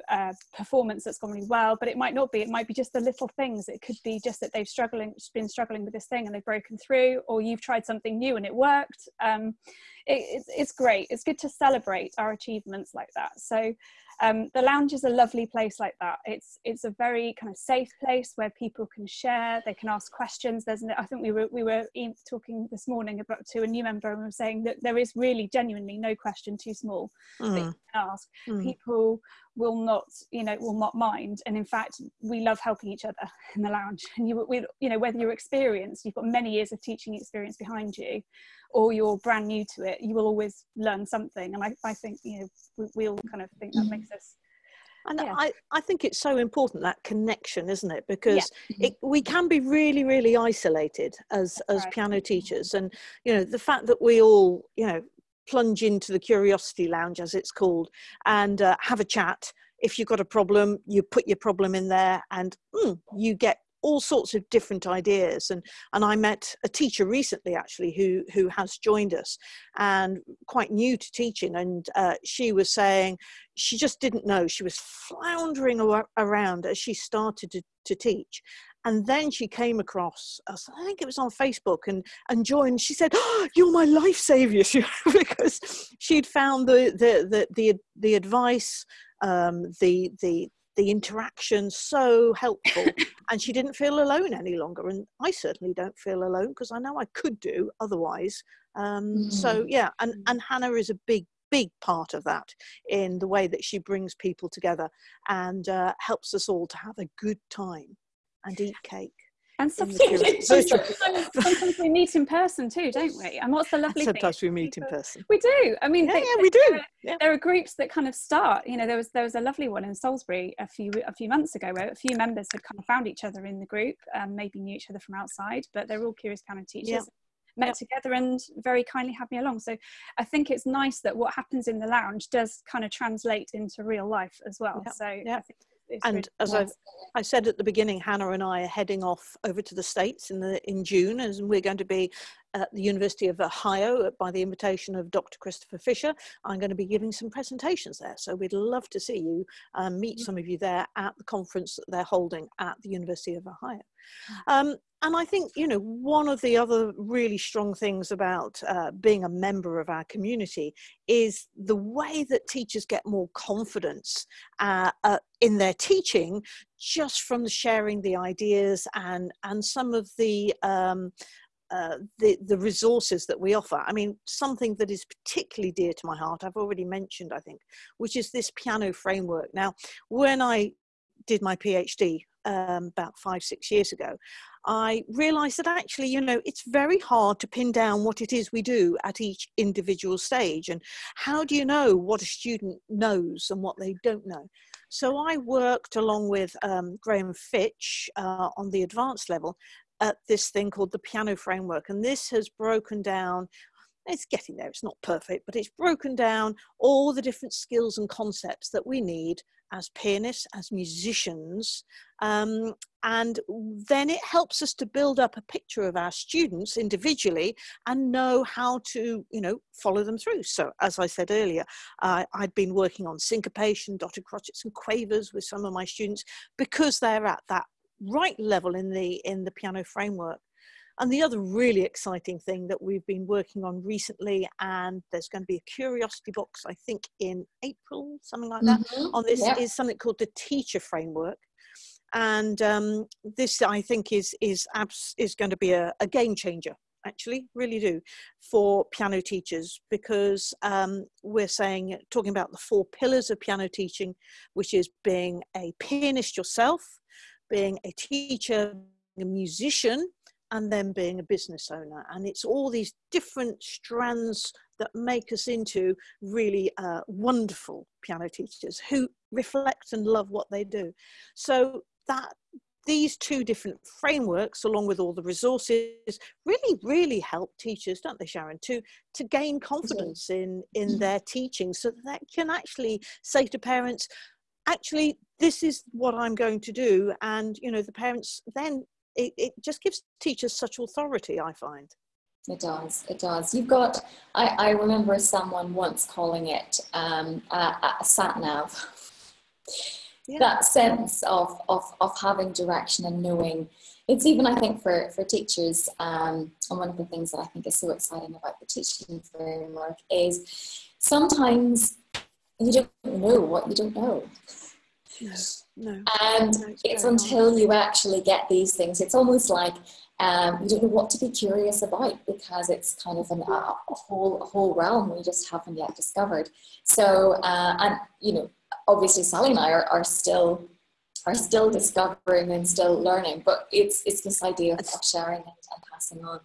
Speaker 1: performance that's gone really well but it might not be it might be just the little things. It could be just that they've struggling been struggling with this thing and they've broken through or you've tried something new and it worked. Um, it, it's, it's great. It's good to celebrate our achievements like that. So um, the lounge is a lovely place like that. It's it's a very kind of safe place where people can share. They can ask questions. There's I think we were we were talking this morning about to a new member and we were saying that there is really genuinely no question too small mm. that you can ask. Mm. People will not you know will not mind and in fact we love helping each other in the lounge and you we, you know whether you're experienced you've got many years of teaching experience behind you or you're brand new to it, you will always learn something. And I, I think, you know, we, we all kind of think that makes us
Speaker 3: and yeah. I, I think it's so important that connection, isn't it? Because yeah. it, we can be really, really isolated as That's as right. piano teachers, and you know the fact that we all you know plunge into the curiosity lounge, as it's called, and uh, have a chat. If you've got a problem, you put your problem in there, and mm, you get all sorts of different ideas and and I met a teacher recently actually who who has joined us and quite new to teaching and uh, she was saying she just didn't know. She was floundering around as she started to, to teach and then she came across us i think it was on facebook and and joined. She said oh, you're my life savior. Because she'd found the the the the, the advice um, the the the interaction so helpful and she didn't feel alone any longer and i certainly don't feel alone because i know i could do otherwise um, mm-hmm. so yeah and and hannah is a big big part of that in the way that she brings people together and uh, helps us all to have a good time and eat cake
Speaker 1: and sometimes, sometimes, sometimes, we meet in person too, don't we? And what's the lovely
Speaker 3: sometimes
Speaker 1: thing?
Speaker 3: we meet in person.
Speaker 1: We do. I mean,
Speaker 3: yeah, they, yeah we do.
Speaker 1: There, yeah. there, are groups that kind of start. You know, there was there was a lovely one in Salisbury a few a few months ago where a few members had kind of found each other in the group, um, maybe knew each other from outside, but they're all curious piano teachers. Yeah. Met together and very kindly had me along. So I think it's nice that what happens in the lounge does kind of translate into real life as well. Yep. So
Speaker 3: yep. I think and as i I said at the beginning, Hannah and I are heading off over to the States in the in June, and we're going to be at the University of Ohio by the invitation of Dr. Christopher Fisher. I'm going to be giving some presentations there, so we'd love to see you, um, meet mm. some of you there at the conference that they're holding at the University of Ohio. Um, and I think, you know, one of the other really strong things about uh, being a member of our community is the way that teachers get more confidence uh, uh, in their teaching just from sharing the ideas and, and some of the um, uh, the, the resources that we offer. I mean, something that is particularly dear to my heart, I've already mentioned, I think, which is this piano framework. Now, when I did my PhD um, about five, six years ago, I realized that actually, you know, it's very hard to pin down what it is we do at each individual stage. And how do you know what a student knows and what they don't know? So I worked along with um, Graham Fitch uh, on the advanced level at this thing called the piano framework. And this has broken down, it's getting there, it's not perfect, but it's broken down all the different skills and concepts that we need as pianists, as musicians. Um, and then it helps us to build up a picture of our students individually and know how to, you know, follow them through. So as I said earlier, uh, I'd been working on syncopation, dotted crotchets and quavers with some of my students because they're at that right level in the in the piano framework and the other really exciting thing that we've been working on recently and there's going to be a curiosity box i think in april something like that mm-hmm. on this yeah. is something called the teacher framework and um, this i think is is abs- is going to be a, a game changer actually really do for piano teachers because um, we're saying talking about the four pillars of piano teaching which is being a pianist yourself being a teacher, a musician, and then being a business owner. And it's all these different strands that make us into really uh, wonderful piano teachers who reflect and love what they do. So that these two different frameworks along with all the resources really really help teachers don't they sharon to to gain confidence in in mm-hmm. their teaching so that they can actually say to parents actually this is what i'm going to do. And you know the parents then it, it just gives teachers such authority i find.
Speaker 2: It does it does. You've got i, I remember someone once calling it um, a, a sat nav yeah. that sense of, of, of having direction and knowing. It's even i think for, for teachers um, and one of the things that i think is so exciting about the teaching framework is sometimes you don't know what you don't know
Speaker 3: no, no.
Speaker 2: and no, it's, it's until you actually get these things it's almost like um, you don't know what to be curious about because it's kind of an, a, a whole a whole realm we just haven't yet discovered so uh, and you know obviously Sally and I are, are still are still discovering and still learning, but it's it's this idea of sharing and, and passing on.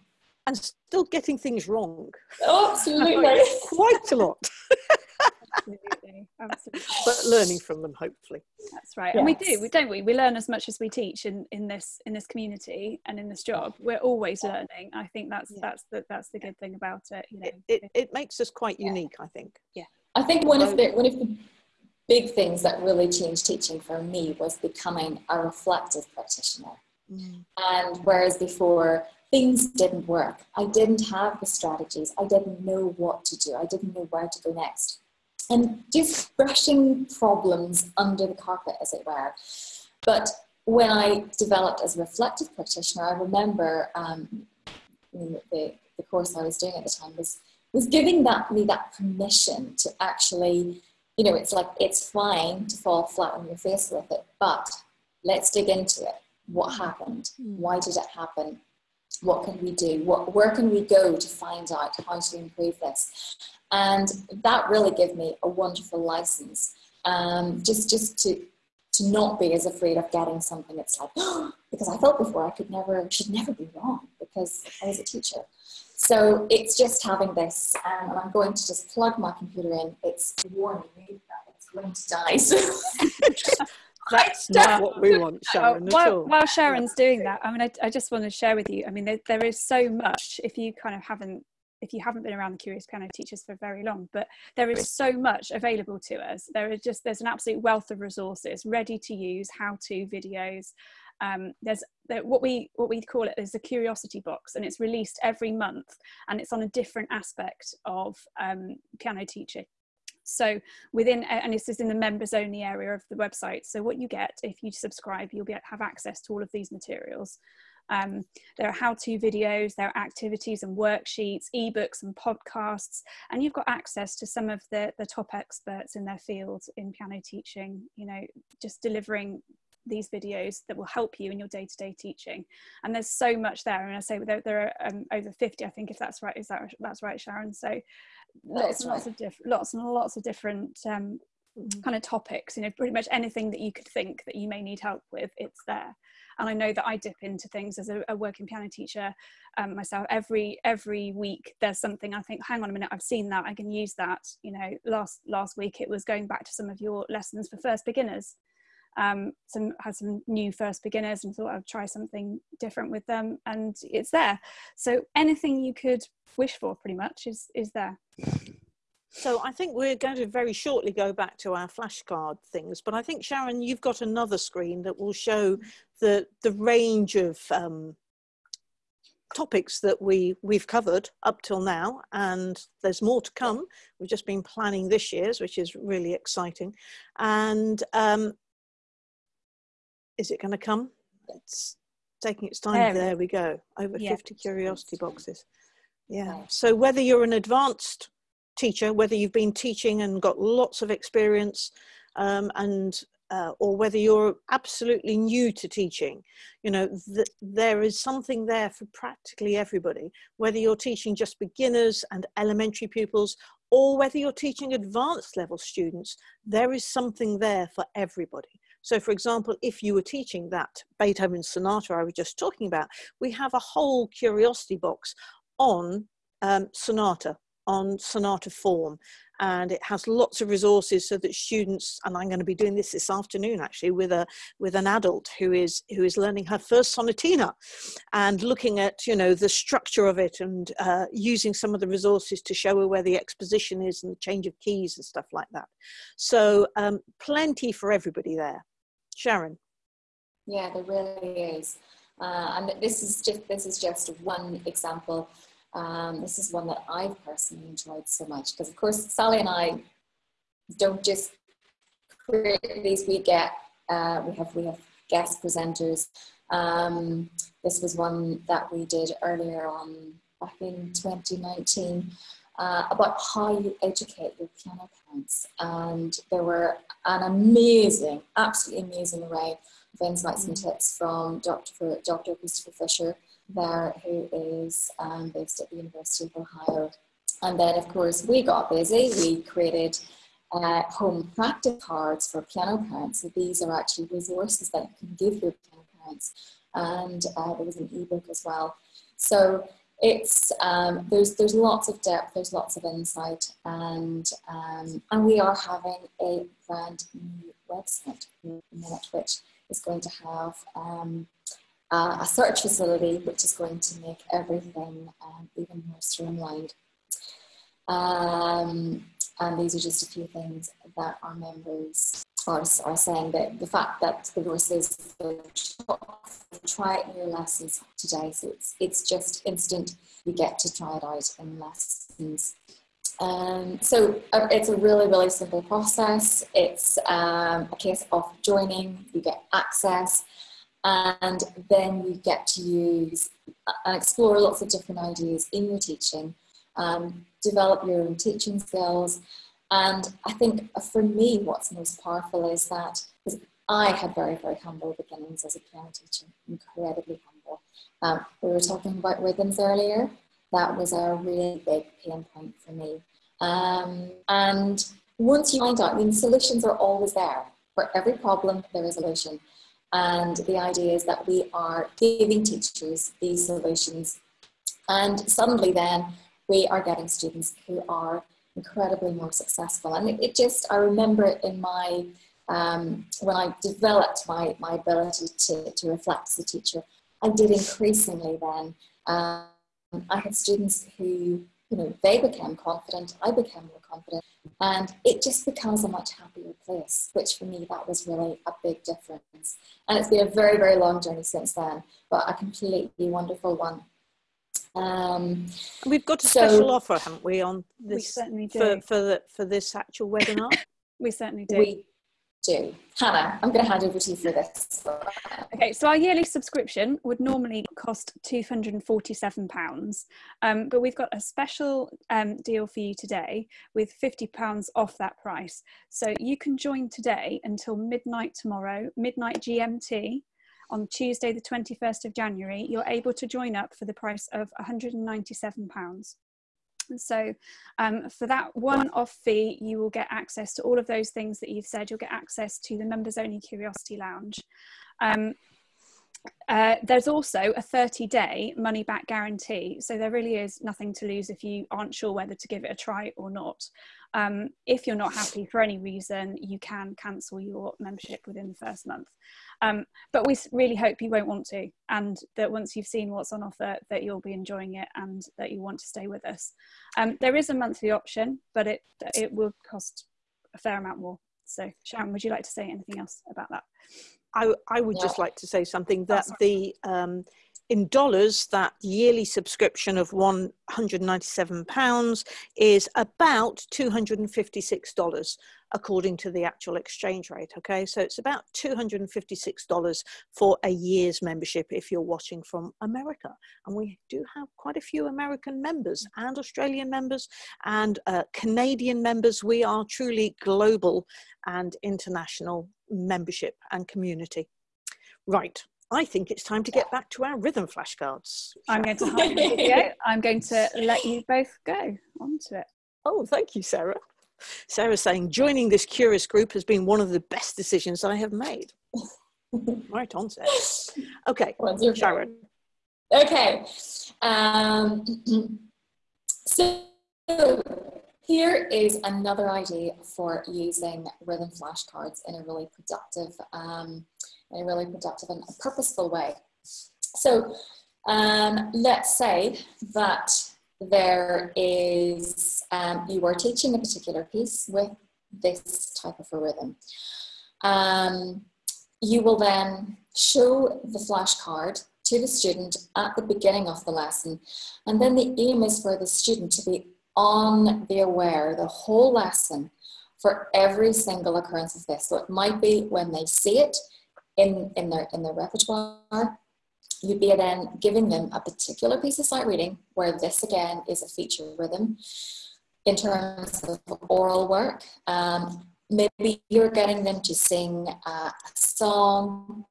Speaker 3: And still getting things wrong.
Speaker 2: Oh, absolutely.
Speaker 3: Quite a lot. absolutely, absolutely. But learning from them, hopefully.
Speaker 1: That's right, yes. and we do, we don't we? We learn as much as we teach in, in this in this community and in this job. We're always learning. I think that's yeah. that's the that's the good thing about it. You know,
Speaker 3: it, it, it makes us quite unique. I think.
Speaker 1: Yeah.
Speaker 2: I think one of the one of the big things that really changed teaching for me was becoming a reflective practitioner. Mm. And whereas before things didn't work, I didn't have the strategies, I didn't know what to do, I didn't know where to go next. And just brushing problems under the carpet, as it were. But when I developed as a reflective practitioner, I remember um, the, the course I was doing at the time was, was giving that, me that permission to actually you know, it's like it's fine to fall flat on your face with it, but let's dig into it. What happened? Hmm. Why did it happen? What can we do? What, where can we go to find out how to improve this? And that really gave me a wonderful license, um, just just to to not be as afraid of getting something. It's like because I felt before I could never should never be wrong because I was a teacher. So it's just having this, um, and I'm going to just plug my computer in. It's warning me that it's going to die. So
Speaker 3: That's not what we want, Sharon.
Speaker 1: while, while, Sharon's doing that, I mean, I, I, just want to share with you. I mean, there, there is so much. If you kind of haven't, if you haven't been around the Curious Piano Teachers for very long, but there is so much available to us. There is just there's an absolute wealth of resources, ready to use, how-to videos, um, there's there, what we what we call it is a curiosity box and it's released every month and it's on a different aspect of um, piano teaching. So within and this is in the members only area of the website so what you get if you subscribe you'll be have access to all of these materials um, there are how-to videos, there are activities and worksheets, ebooks and podcasts, and you've got access to some of the, the top experts in their field in piano teaching, you know, just delivering these videos that will help you in your day-to-day teaching. And there's so much there and i say there, there are um, over 50 i think if that's right is that that's right sharon? So lots and lots of different lots and lots of different um, mm-hmm. kind of topics you know pretty much anything that you could think that you may need help with it's there and I know that I dip into things as a, a working piano teacher um, myself every every week there's something I think hang on a minute I've seen that I can use that you know last last week it was going back to some of your lessons for first beginners um, some had some new first beginners and thought I'd try something different with them, and it's there. So anything you could wish for, pretty much, is is there.
Speaker 3: So I think we're going to very shortly go back to our flashcard things, but I think Sharon, you've got another screen that will show the the range of um, topics that we we've covered up till now, and there's more to come. We've just been planning this year's, which is really exciting, and um, is it going to come? It's taking its time. There, there we go. Over yeah. 50 curiosity boxes. Yeah. So whether you're an advanced teacher, whether you've been teaching and got lots of experience, um, and uh, or whether you're absolutely new to teaching, you know, th- there is something there for practically everybody. Whether you're teaching just beginners and elementary pupils, or whether you're teaching advanced level students, there is something there for everybody. So, for example, if you were teaching that Beethoven sonata I was just talking about, we have a whole curiosity box on um, sonata, on Sonata Form and it has lots of resources so that students and i'm going to be doing this this afternoon actually with a with an adult who is who is learning her first sonatina and looking at you know the structure of it and uh, using some of the resources to show her where the exposition is and the change of keys and stuff like that. So um, plenty for everybody there. Sharon?
Speaker 2: Yeah there really is. Uh, and this is just this is just one example um, this is one that I've personally enjoyed so much because, of course, Sally and I don't just create these. We get uh, we have we have guest presenters. Um, this was one that we did earlier on back in 2019 uh, about how you educate your piano parents, and there were an amazing, absolutely amazing array of insights and mm. tips from Dr. Dr. Christopher Fisher there who is um, based at the University of Ohio. And then, of course, we got busy. We created uh, home practice cards for piano parents. So these are actually resources that you can give your piano parents. And uh, there was an ebook as well. So it's um, there's there's lots of depth, there's lots of insight, and um, and we are having a brand new website in a minute, which is going to have um, uh, a search facility, which is going to make everything um, even more streamlined. Um, and these are just a few things that our members are, are saying that the fact that the courses try it in your lessons today, so it's, it's just instant. You get to try it out in lessons. Um, so uh, it's a really, really simple process. It's um, a case of joining, you get access, and then you get to use and explore lots of different ideas in your teaching, um, develop your own teaching skills. And I think for me, what's most powerful is that I had very, very humble beginnings as a piano teacher, incredibly humble. Um, we were talking about rhythms earlier. That was a really big pain point for me. Um, and once you find out, I mean, solutions are always there. For every problem, there is a solution. And the idea is that we are giving teachers these solutions. And suddenly then we are getting students who are incredibly more successful. And it, just, I remember it in my, um, when I developed my, my ability to, to reflect as a teacher, I did increasingly then. Um, I had students who you know, they became confident, I became more confident, and it just becomes a much happier place, which for me, that was really a big difference. And it's been a very, very long journey since then, but a completely wonderful one. Um,
Speaker 3: We've got a so, special offer, haven't we, on this we for, for, the, for this actual webinar?
Speaker 1: we certainly do.
Speaker 2: We do. Hannah, I'm going to hand over to you for this.
Speaker 1: Okay, so our yearly subscription would normally cost £247, um, but we've got a special um, deal for you today with £50 off that price. So you can join today until midnight tomorrow, midnight GMT, on Tuesday, the 21st of January. You're able to join up for the price of £197. So um, for that one-off fee, you will get access to all of those things that you've said. You'll get access to the members only Curiosity Lounge. Um, uh, there's also a 30 day money back guarantee. So there really is nothing to lose if you aren't sure whether to give it a try or not. Um, if you're not happy for any reason, you can cancel your membership within the first month. Um, but we really hope you won't want to, and that once you've seen what's on offer, that you'll be enjoying it and that you want to stay with us. Um, there is a monthly option, but it it will cost a fair amount more. So, Sharon, would you like to say anything else about that?
Speaker 3: I, I would yeah. just like to say something that oh, the um, in dollars, that yearly subscription of £197 is about $256 according to the actual exchange rate. Okay, so it's about $256 for a year's membership if you're watching from America. And we do have quite a few American members and Australian members and uh, Canadian members. We are truly global and international membership and community. Right, I think it's time to get back to our rhythm flashcards.
Speaker 1: I'm going to hide the video. I'm going to let you both go onto it.
Speaker 3: Oh, thank you, Sarah. Sarah's saying joining this curious group has been one of the best decisions I have made. right on, Sarah. Okay, Sharon.
Speaker 2: Okay. Um, so here is another idea for using rhythm flashcards in a really productive, um, a really productive and purposeful way. So um, let's say that there is, um, you are teaching a particular piece with this type of a rhythm. Um, you will then show the flashcard to the student at the beginning of the lesson. And then the aim is for the student to be on the aware the whole lesson for every single occurrence of this. So it might be when they see it in, in, their, in their repertoire, you'd be then giving them a particular piece of sight reading where this again is a feature rhythm in terms of oral work. Um, maybe you're getting them to sing a song,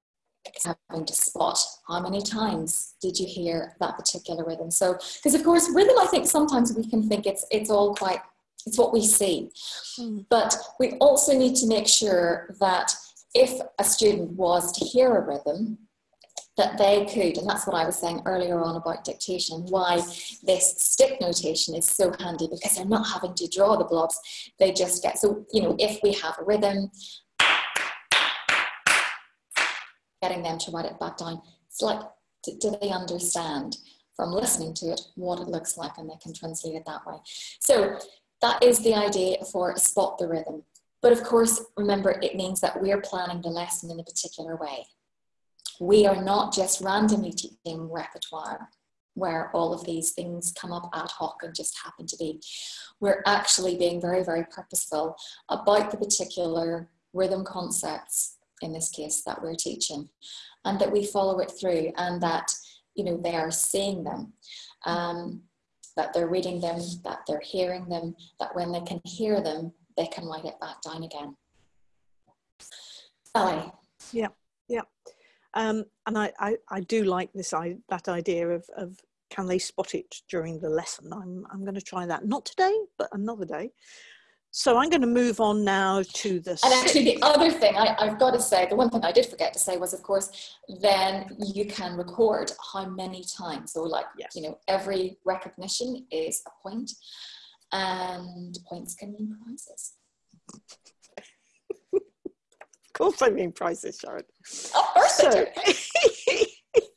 Speaker 2: having to spot how many times did you hear that particular rhythm. So, because of course, rhythm, I think sometimes we can think it's it's all quite it's what we see, mm. but we also need to make sure that if a student was to hear a rhythm, that they could, and that's what I was saying earlier on about dictation, why this stick notation is so handy because they're not having to draw the blobs. They just get, so, you know, if we have a rhythm, getting them to write it back down, it's like, do, they understand from listening to it what it looks like and they can translate it that way. So that is the idea for spot the rhythm. But of course, remember, it means that we're planning the lesson in a particular way we are not just randomly teaching repertoire where all of these things come up ad hoc and just happen to be. We're actually being very, very purposeful about the particular rhythm concepts, in this case, that we're teaching, and that we follow it through and that, you know, they are seeing them, um, that they're reading them, that they're hearing them, that when they can hear them, they can write it back down again. Sally.
Speaker 3: Yeah, yeah. Um, and I, I, I, do like this I, that idea of, of can they spot it during the lesson. I'm, I'm going to try that, not today, but another day. So I'm going to move on now to the.
Speaker 2: And actually, the other thing I, I've got to say, the one thing I did forget to say was, of course, then you can record how many times. So, like, yes. you know, every recognition is a point, and points can mean prizes of
Speaker 3: course I mean prices, Sharon.
Speaker 2: Of course so,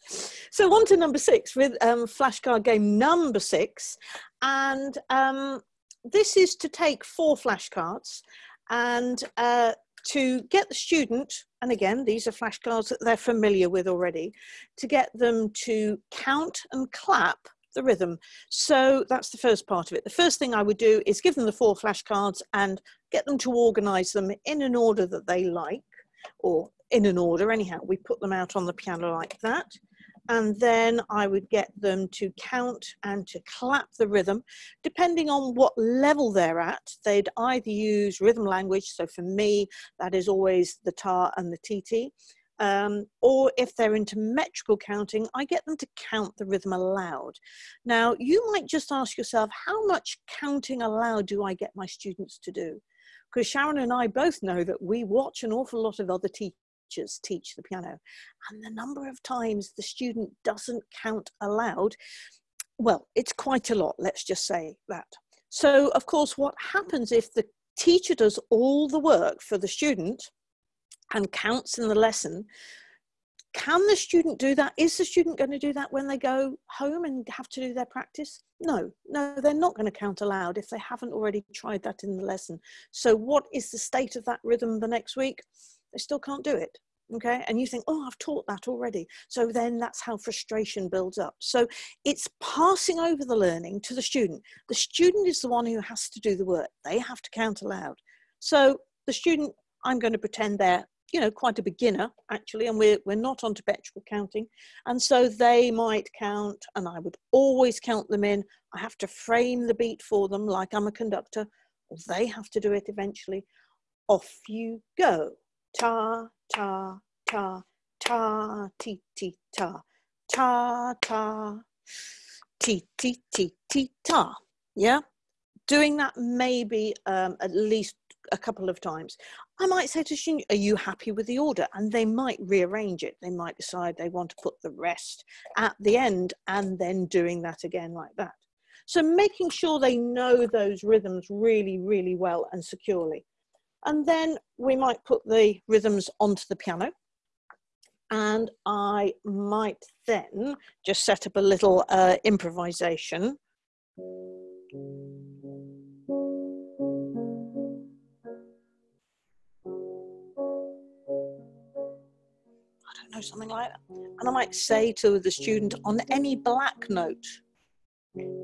Speaker 3: so on to number six with um, flashcard game number six. And um, this is to take four flashcards and uh, to get the student, and again, these are flashcards that they're familiar with already, to get them to count and clap the rhythm. So that's the first part of it. The first thing I would do is give them the four flashcards and get them to organize them in an order that they like or in an order anyhow. We put them out on the piano like that. And then I would get them to count and to clap the rhythm. Depending on what level they're at, they'd either use rhythm language. So for me, that is always the tar and the TT. Um, or if they're into metrical counting, I get them to count the rhythm aloud. Now, you might just ask yourself, how much counting aloud do I get my students to do? because Sharon and I both know that we watch an awful lot of other teachers teach the piano, and the number of times the student doesn't count aloud, well, it's quite a lot, let's just say that. So, of course, what happens if the teacher does all the work for the student and counts in the lesson? Can the student do that? Is the student going to do that when they go home and have to do their practice? No, no, they're not going to count aloud if they haven't already tried that in the lesson. So, what is the state of that rhythm the next week? They still can't do it. Okay, and you think, oh, I've taught that already. So then that's how frustration builds up. So it's passing over the learning to the student. The student is the one who has to do the work, they have to count aloud. So the student, I'm going to pretend they're you know quite a beginner actually and we're, we're not on metrical counting. And so they might count and i would always count them in. I have to frame the beat for them like i'm a conductor. Or they have to do it eventually. Off you go. Ta ta ta ta ti ti ta. Ta ta ti ti ti ti ta. Yeah? Doing that maybe um, at least a couple of times. I might say to Shin, Are you happy with the order? And they might rearrange it. They might decide they want to put the rest at the end and then doing that again like that. So making sure they know those rhythms really, really well and securely. And then we might put the rhythms onto the piano. And I might then just set up a little uh, improvisation. Know, something like that. And I might say to the student on any black note,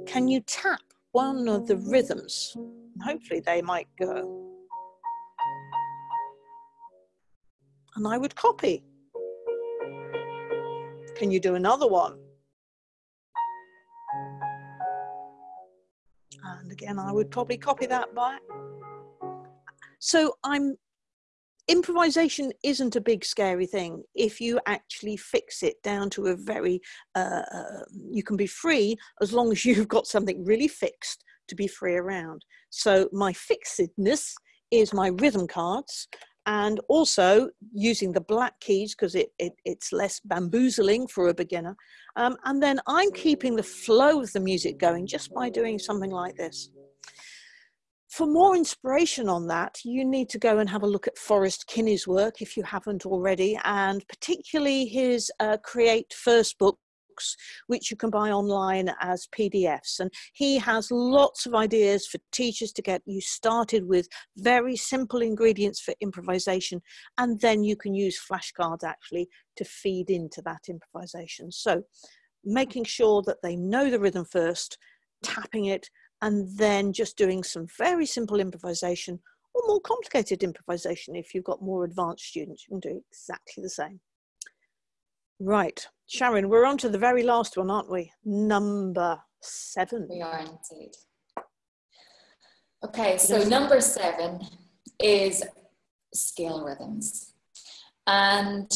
Speaker 3: can you tap one of the rhythms? And hopefully they might go. And I would copy. Can you do another one? And again, I would probably copy that back. So I'm improvisation isn't a big scary thing. If you actually fix it down to a very uh, uh, you can be free as long as you've got something really fixed to be free around. So my fixedness is my rhythm cards and also using the black keys because it, it, it's less bamboozling for a beginner. Um, and then i'm keeping the flow of the music going just by doing something like this for more inspiration on that, you need to go and have a look at Forrest Kinney's work if you haven't already, and particularly his uh, Create First books, which you can buy online as PDFs. And he has lots of ideas for teachers to get you started with very simple ingredients for improvisation, and then you can use flashcards actually to feed into that improvisation. So making sure that they know the rhythm first, tapping it, and then just doing some very simple improvisation or more complicated improvisation if you've got more advanced students you can do exactly the same. Right sharon we're on to the very last one aren't we? Number seven.
Speaker 2: We are indeed. Okay so number seven is scale rhythms. And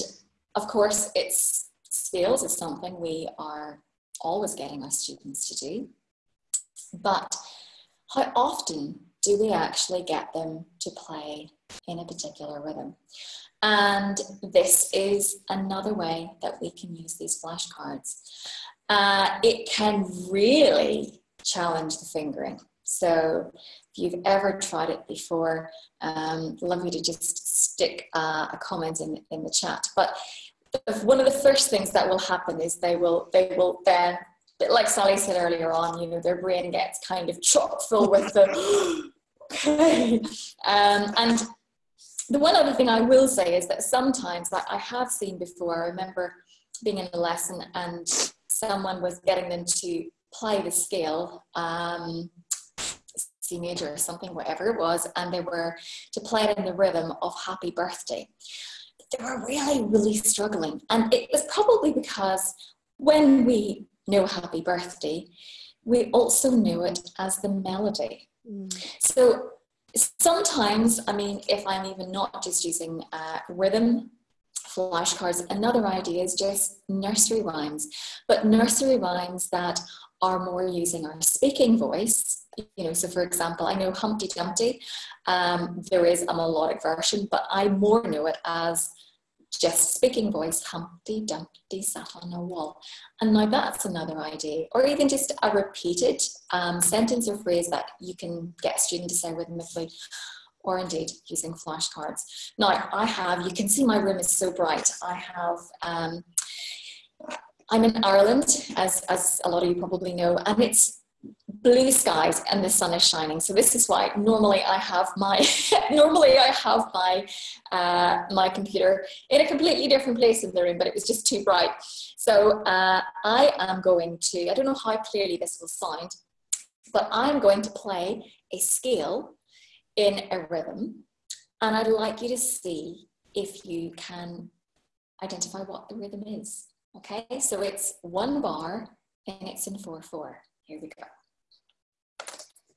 Speaker 2: of course it's scales is something we are always getting our students to do but how often do we actually get them to play in a particular rhythm? And this is another way that we can use these flashcards. Uh, it can really challenge the fingering. So if you've ever tried it before, um, love you to just stick uh, a comment in, in the chat. But one of the first things that will happen is they will they will then like Sally said earlier on, you know, their brain gets kind of chock full with the okay. Um, and the one other thing I will say is that sometimes that I have seen before, I remember being in a lesson and someone was getting them to play the scale, um, C major or something, whatever it was, and they were to play it in the rhythm of happy birthday. They were really, really struggling. And it was probably because when we know happy birthday, we also know it as the melody. Mm. So sometimes, I mean, if I'm even not just using uh, rhythm flashcards, another idea is just nursery rhymes, but nursery rhymes that are more using our speaking voice. You know, so for example, I know Humpty Dumpty, um, there is a melodic version, but I more know it as just speaking voice, Humpty Dumpty sat on a wall. And now that's another idea. Or even just a repeated um, sentence or phrase that you can get a student to say rhythmically, or indeed using flashcards. Now I have, you can see my room is so bright. I have, um, I'm in Ireland, as, as a lot of you probably know, and it's blue skies and the sun is shining. So this is why normally I have my normally I have my uh, my computer in a completely different place in the room, but it was just too bright. So uh, I am going to I don't know how clearly this will sound, but I'm going to play a scale in a rhythm, and I'd like you to see if you can identify what the rhythm is. Okay, so it's one bar and it's in four four. Here we go.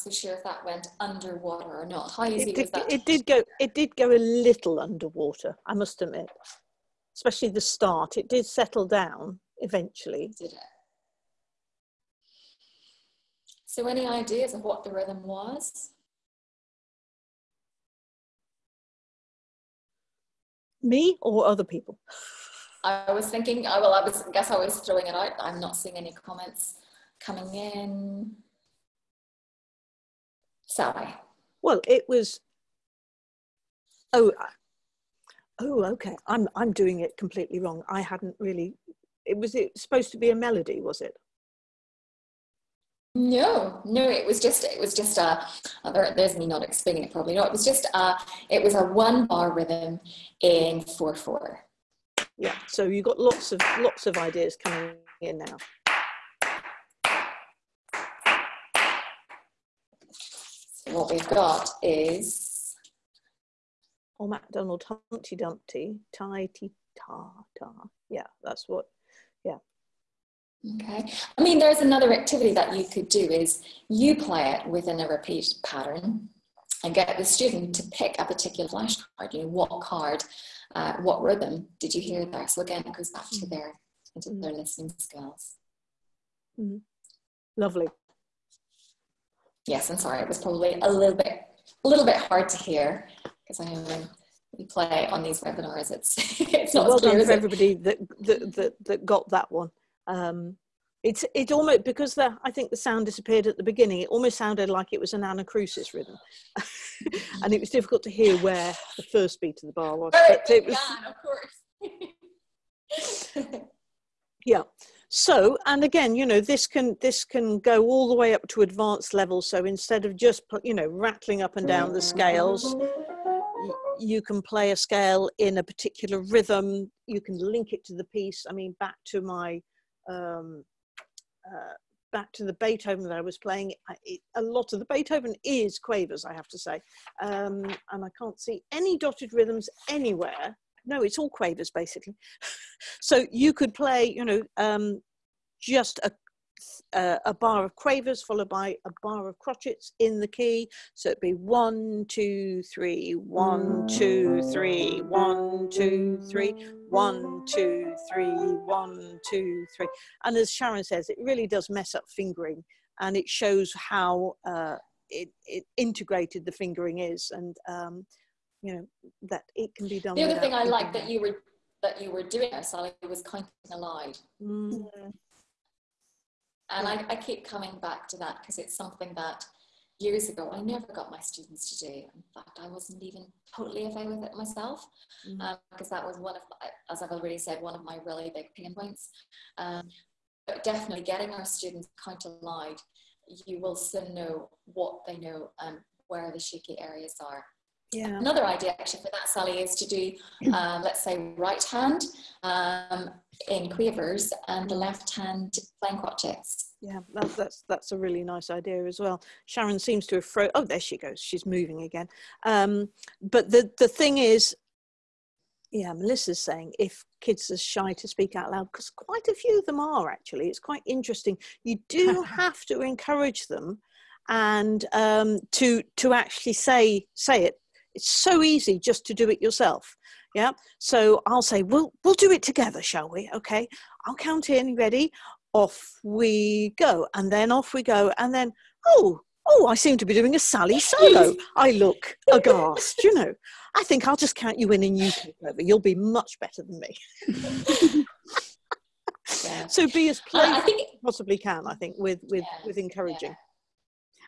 Speaker 2: so sure if that went underwater or not. How easy
Speaker 3: it did,
Speaker 2: was that?
Speaker 3: It did go. It did go a little underwater. I must admit, especially the start. It did settle down eventually.
Speaker 2: Did it? So, any ideas of what the rhythm was?
Speaker 3: Me or other people?
Speaker 2: I was thinking, I well, I was, I guess I was throwing it out. I'm not seeing any comments coming in. Sorry.
Speaker 3: Well, it was. Oh, uh, oh, okay. I'm I'm doing it completely wrong. I hadn't really. It was it supposed to be a melody, was it?
Speaker 2: No, no, it was just it was just a. There, there's me not explaining it probably. No, it was just a. It was a one bar rhythm in four four.
Speaker 3: Yeah. So you got lots of lots of ideas coming in now.
Speaker 2: So what we've got is.
Speaker 3: Oh, MacDonald Humpty Dumpty, tie ti ta ta. Yeah, that's what. Yeah.
Speaker 2: Okay. I mean, there's another activity that you could do is you play it within a repeat pattern and get the student to pick a particular flashcard. You know, what card, uh, what rhythm did you hear there? So again, it goes back to their, into their listening skills.
Speaker 3: Mm-hmm. Lovely.
Speaker 2: Yes, I'm sorry. It was probably a little bit, a little bit hard to hear because I know when we play on these webinars, it's it's not
Speaker 3: well
Speaker 2: as clear
Speaker 3: done
Speaker 2: as
Speaker 3: for everybody that, that that that got that one. Um, it's it almost because the I think the sound disappeared at the beginning. It almost sounded like it was an anacrusis rhythm, and it was difficult to hear where the first beat of the bar was.
Speaker 2: But
Speaker 3: it was
Speaker 2: of course.
Speaker 3: yeah. So and again, you know, this can this can go all the way up to advanced levels. So instead of just you know rattling up and down the scales, you can play a scale in a particular rhythm. You can link it to the piece. I mean, back to my um, uh, back to the Beethoven that I was playing, it, a lot of the Beethoven is quavers, I have to say. Um, and I can't see any dotted rhythms anywhere. No, it's all quavers basically. so you could play, you know, um, just a, a, a bar of quavers followed by a bar of crotchets in the key. So it'd be one, two, three, one, two, three, one, two, three, one, two, three, one, two, three. And as Sharon says, it really does mess up fingering and it shows how uh, it, it integrated the fingering is and um, you know that it can be done.
Speaker 2: The other thing I liked that you were that you were doing Sally, was counting aloud.
Speaker 3: Mm,
Speaker 2: And I, I keep coming back to that because it's something that years ago I never got my students to do. In fact, I wasn't even totally okay with it myself
Speaker 3: Mhm.
Speaker 2: um, because that was one of, my- as I've already said, one of my really big pain points. Um, but definitely getting our students count aloud, you will soon know what they know and where the shaky areas are.
Speaker 3: Yeah.
Speaker 2: Another idea actually for that, Sally, is to do, um, let's say, right hand um, in quavers and the left hand playing crotchets.
Speaker 3: Yeah, that, that's that's a really nice idea as well. Sharon seems to have fro. Oh, there she goes. She's moving again. Um, but the the thing is, yeah, Melissa's saying if kids are shy to speak out loud, because quite a few of them are actually. It's quite interesting. You do have to encourage them, and um, to to actually say say it. It's so easy just to do it yourself. Yeah. So I'll say, we'll we'll do it together, shall we? Okay. I'll count in. Ready? off we go and then off we go and then oh oh i seem to be doing a sally solo i look aghast you know i think i'll just count you in and you take over you'll be much better than me
Speaker 2: Yeah.
Speaker 3: so be as
Speaker 2: Uh, I
Speaker 3: playful
Speaker 2: think
Speaker 3: as you possibly can i think with with
Speaker 2: Yeah,
Speaker 3: with encouraging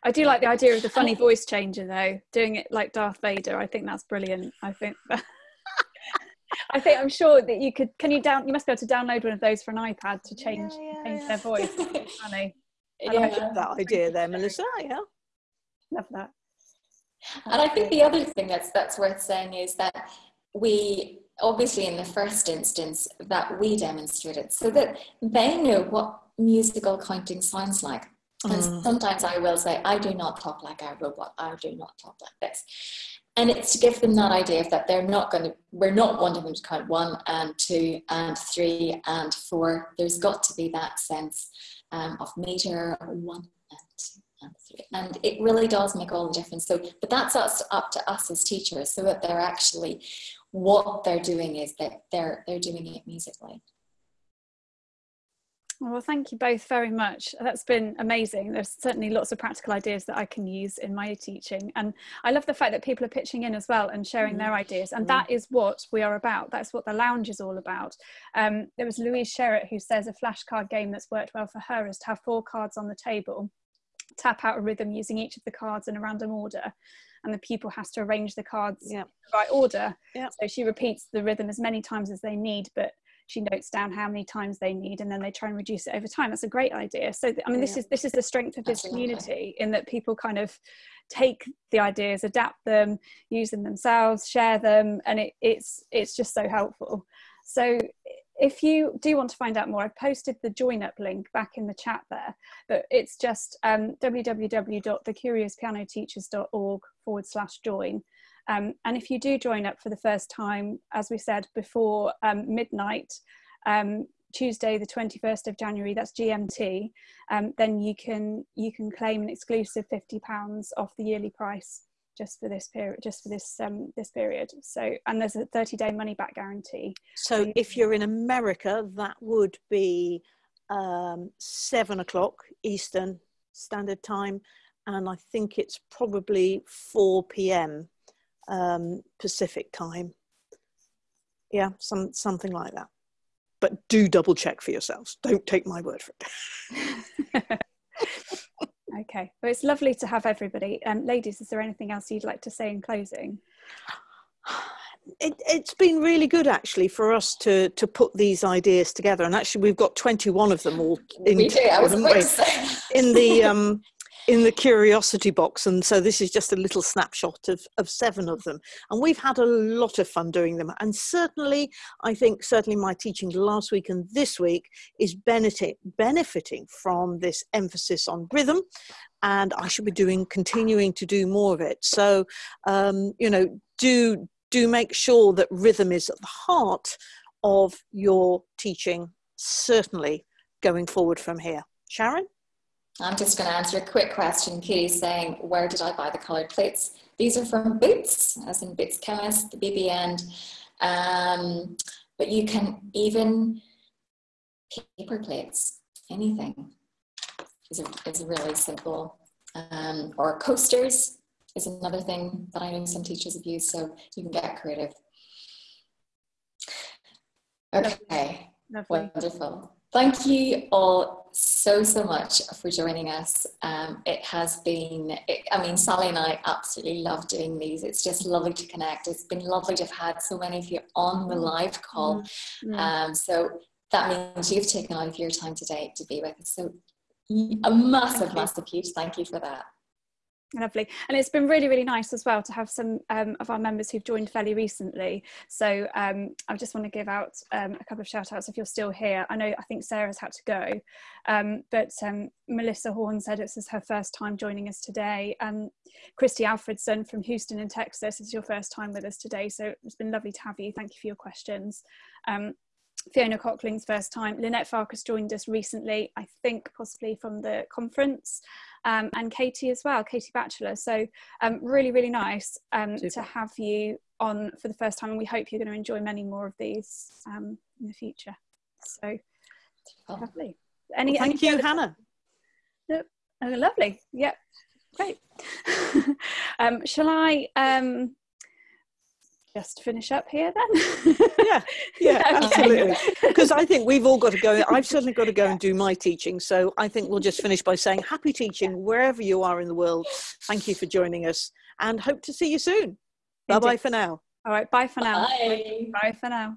Speaker 1: I do like the idea of the funny voice changer though, doing it like Darth Vader. I think that's brilliant. I think. I think I'm sure that you could. Can you down? You must be able to download one of those for an iPad to change
Speaker 3: Yeah, yeah,
Speaker 1: change
Speaker 3: yeah.
Speaker 1: their voice. It's funny.
Speaker 3: I like
Speaker 2: Yeah.
Speaker 3: that idea there melissa yeah
Speaker 1: Love that.
Speaker 2: And I think the other thing that's that's worth saying is that we obviously in the first instance that we demonstrated so that they know what musical counting sounds like. And
Speaker 3: Mm.
Speaker 2: sometimes I will say, I do not talk like a robot, I do not talk like this. And it's to give them that idea of that they're not going to, we're not wanting them to count one and two and three and four. There's got to be that sense um, of meter, one and two Absolutely. And it really does make all the difference. So, but that's us, up to us as teachers, so that they're actually what they're doing is that they're they're doing it musically.
Speaker 1: Well, thank you both very much. That's been amazing. There's certainly lots of practical ideas that I can use in my teaching. And I love the fact that people are pitching in as well and sharing mm. their ideas. And mm. that is what we are about. That's what the lounge is all about. Um, there was Louise Sherritt who says a flashcard game that's worked well for her is to have four cards on the table, tap out a rhythm using each of the cards in a random order. And the pupil has to arrange the cards yeah. in the right order. Yeah. So she repeats the rhythm as many times as they need, but she notes down how many times they need and then they try and reduce it over time that's a great idea so i mean this is this is the strength of this Absolutely. community in that people kind of take the ideas adapt them use them themselves share them and it, it's it's just so helpful so if you do want to find out more, I've posted the join up link back in the chat there, but it's just um, www.thecuriouspianoteachers.org forward slash join. Um, and if you do join up for the first time, as we said before um, midnight, um, Tuesday, the 21st of January, that's GMT, um, then you can you can claim an exclusive £50 off the yearly price just for this period just for this um this period. So and there's a 30 day money back guarantee.
Speaker 3: So if you're in america that would be um seven o'clock eastern standard time and i think it's probably 4 p.m um, Pacific time. Yeah, some something like that. But do double check for yourselves. Don't take my word for
Speaker 1: it. okay. Well, it's lovely to have everybody. Um, ladies, is there anything else you'd like to say in closing?
Speaker 3: It, has been really good actually for us to to put these ideas together and actually we've got 21 of them all
Speaker 2: in, we do. I was
Speaker 3: in the um in the curiosity box and so this is just a little snapshot of, of seven of them. And we've had a lot of fun doing them. And certainly i think certainly my teaching last week and this week is benefit, benefiting from this emphasis on rhythm and i should be doing continuing to do more of it. So um, you know do do make sure that rhythm is at the heart of your teaching certainly going forward from here. Sharon
Speaker 2: I'm just going to answer a quick question. Katie's saying, where did I buy the coloured plates? These are from Boots, as in Boots Chemist, the BB end. Um, but you can even paper plates, anything is a, is really simple. Um, or coasters is another thing that I know some teachers have used, so you can get creative. Okay, Lovely. wonderful. Thank you all so, so much for joining us. Um, it has been, it, I mean, Sally and I absolutely love doing these. It's just lovely to connect. It's been lovely to have had so many of you on the live call. Mm-hmm. Um, so that means you've taken out of your time today to be with us. So a massive, massive huge thank you for that.
Speaker 1: Lovely. And it's been really, really nice as well to have some um, of our members who've joined fairly recently. So um, I just want to give out um, a couple of shout outs if you're still here. I know I think Sarah's had to go, um, but um, Melissa Horn said this is her first time joining us today. And Christy Alfredson from Houston in Texas is your first time with us today. So it's been lovely to have you. Thank you for your questions. Um, Fiona Cockling's first time. Lynette Farkas joined us recently, I think possibly from the conference um, and Katie as well, Katie Batchelor. So um, really, really nice um, to have you on for the first time, and we hope you're going to enjoy many more of these um, in the future. So oh. lovely.
Speaker 3: Any, well, thank any you, Hannah.
Speaker 1: oh, lovely. Yep, great. Um, shall I? Just finish up here then?
Speaker 3: Yeah yeah absolutely. Because i think we've all got to go i've certainly got to go and do my teaching so i think we'll just finish by saying happy teaching wherever you are in the world. Thank you for joining us and hope to see you soon. Bye bye for now.
Speaker 1: All right bye for now.
Speaker 2: Bye,
Speaker 1: bye for now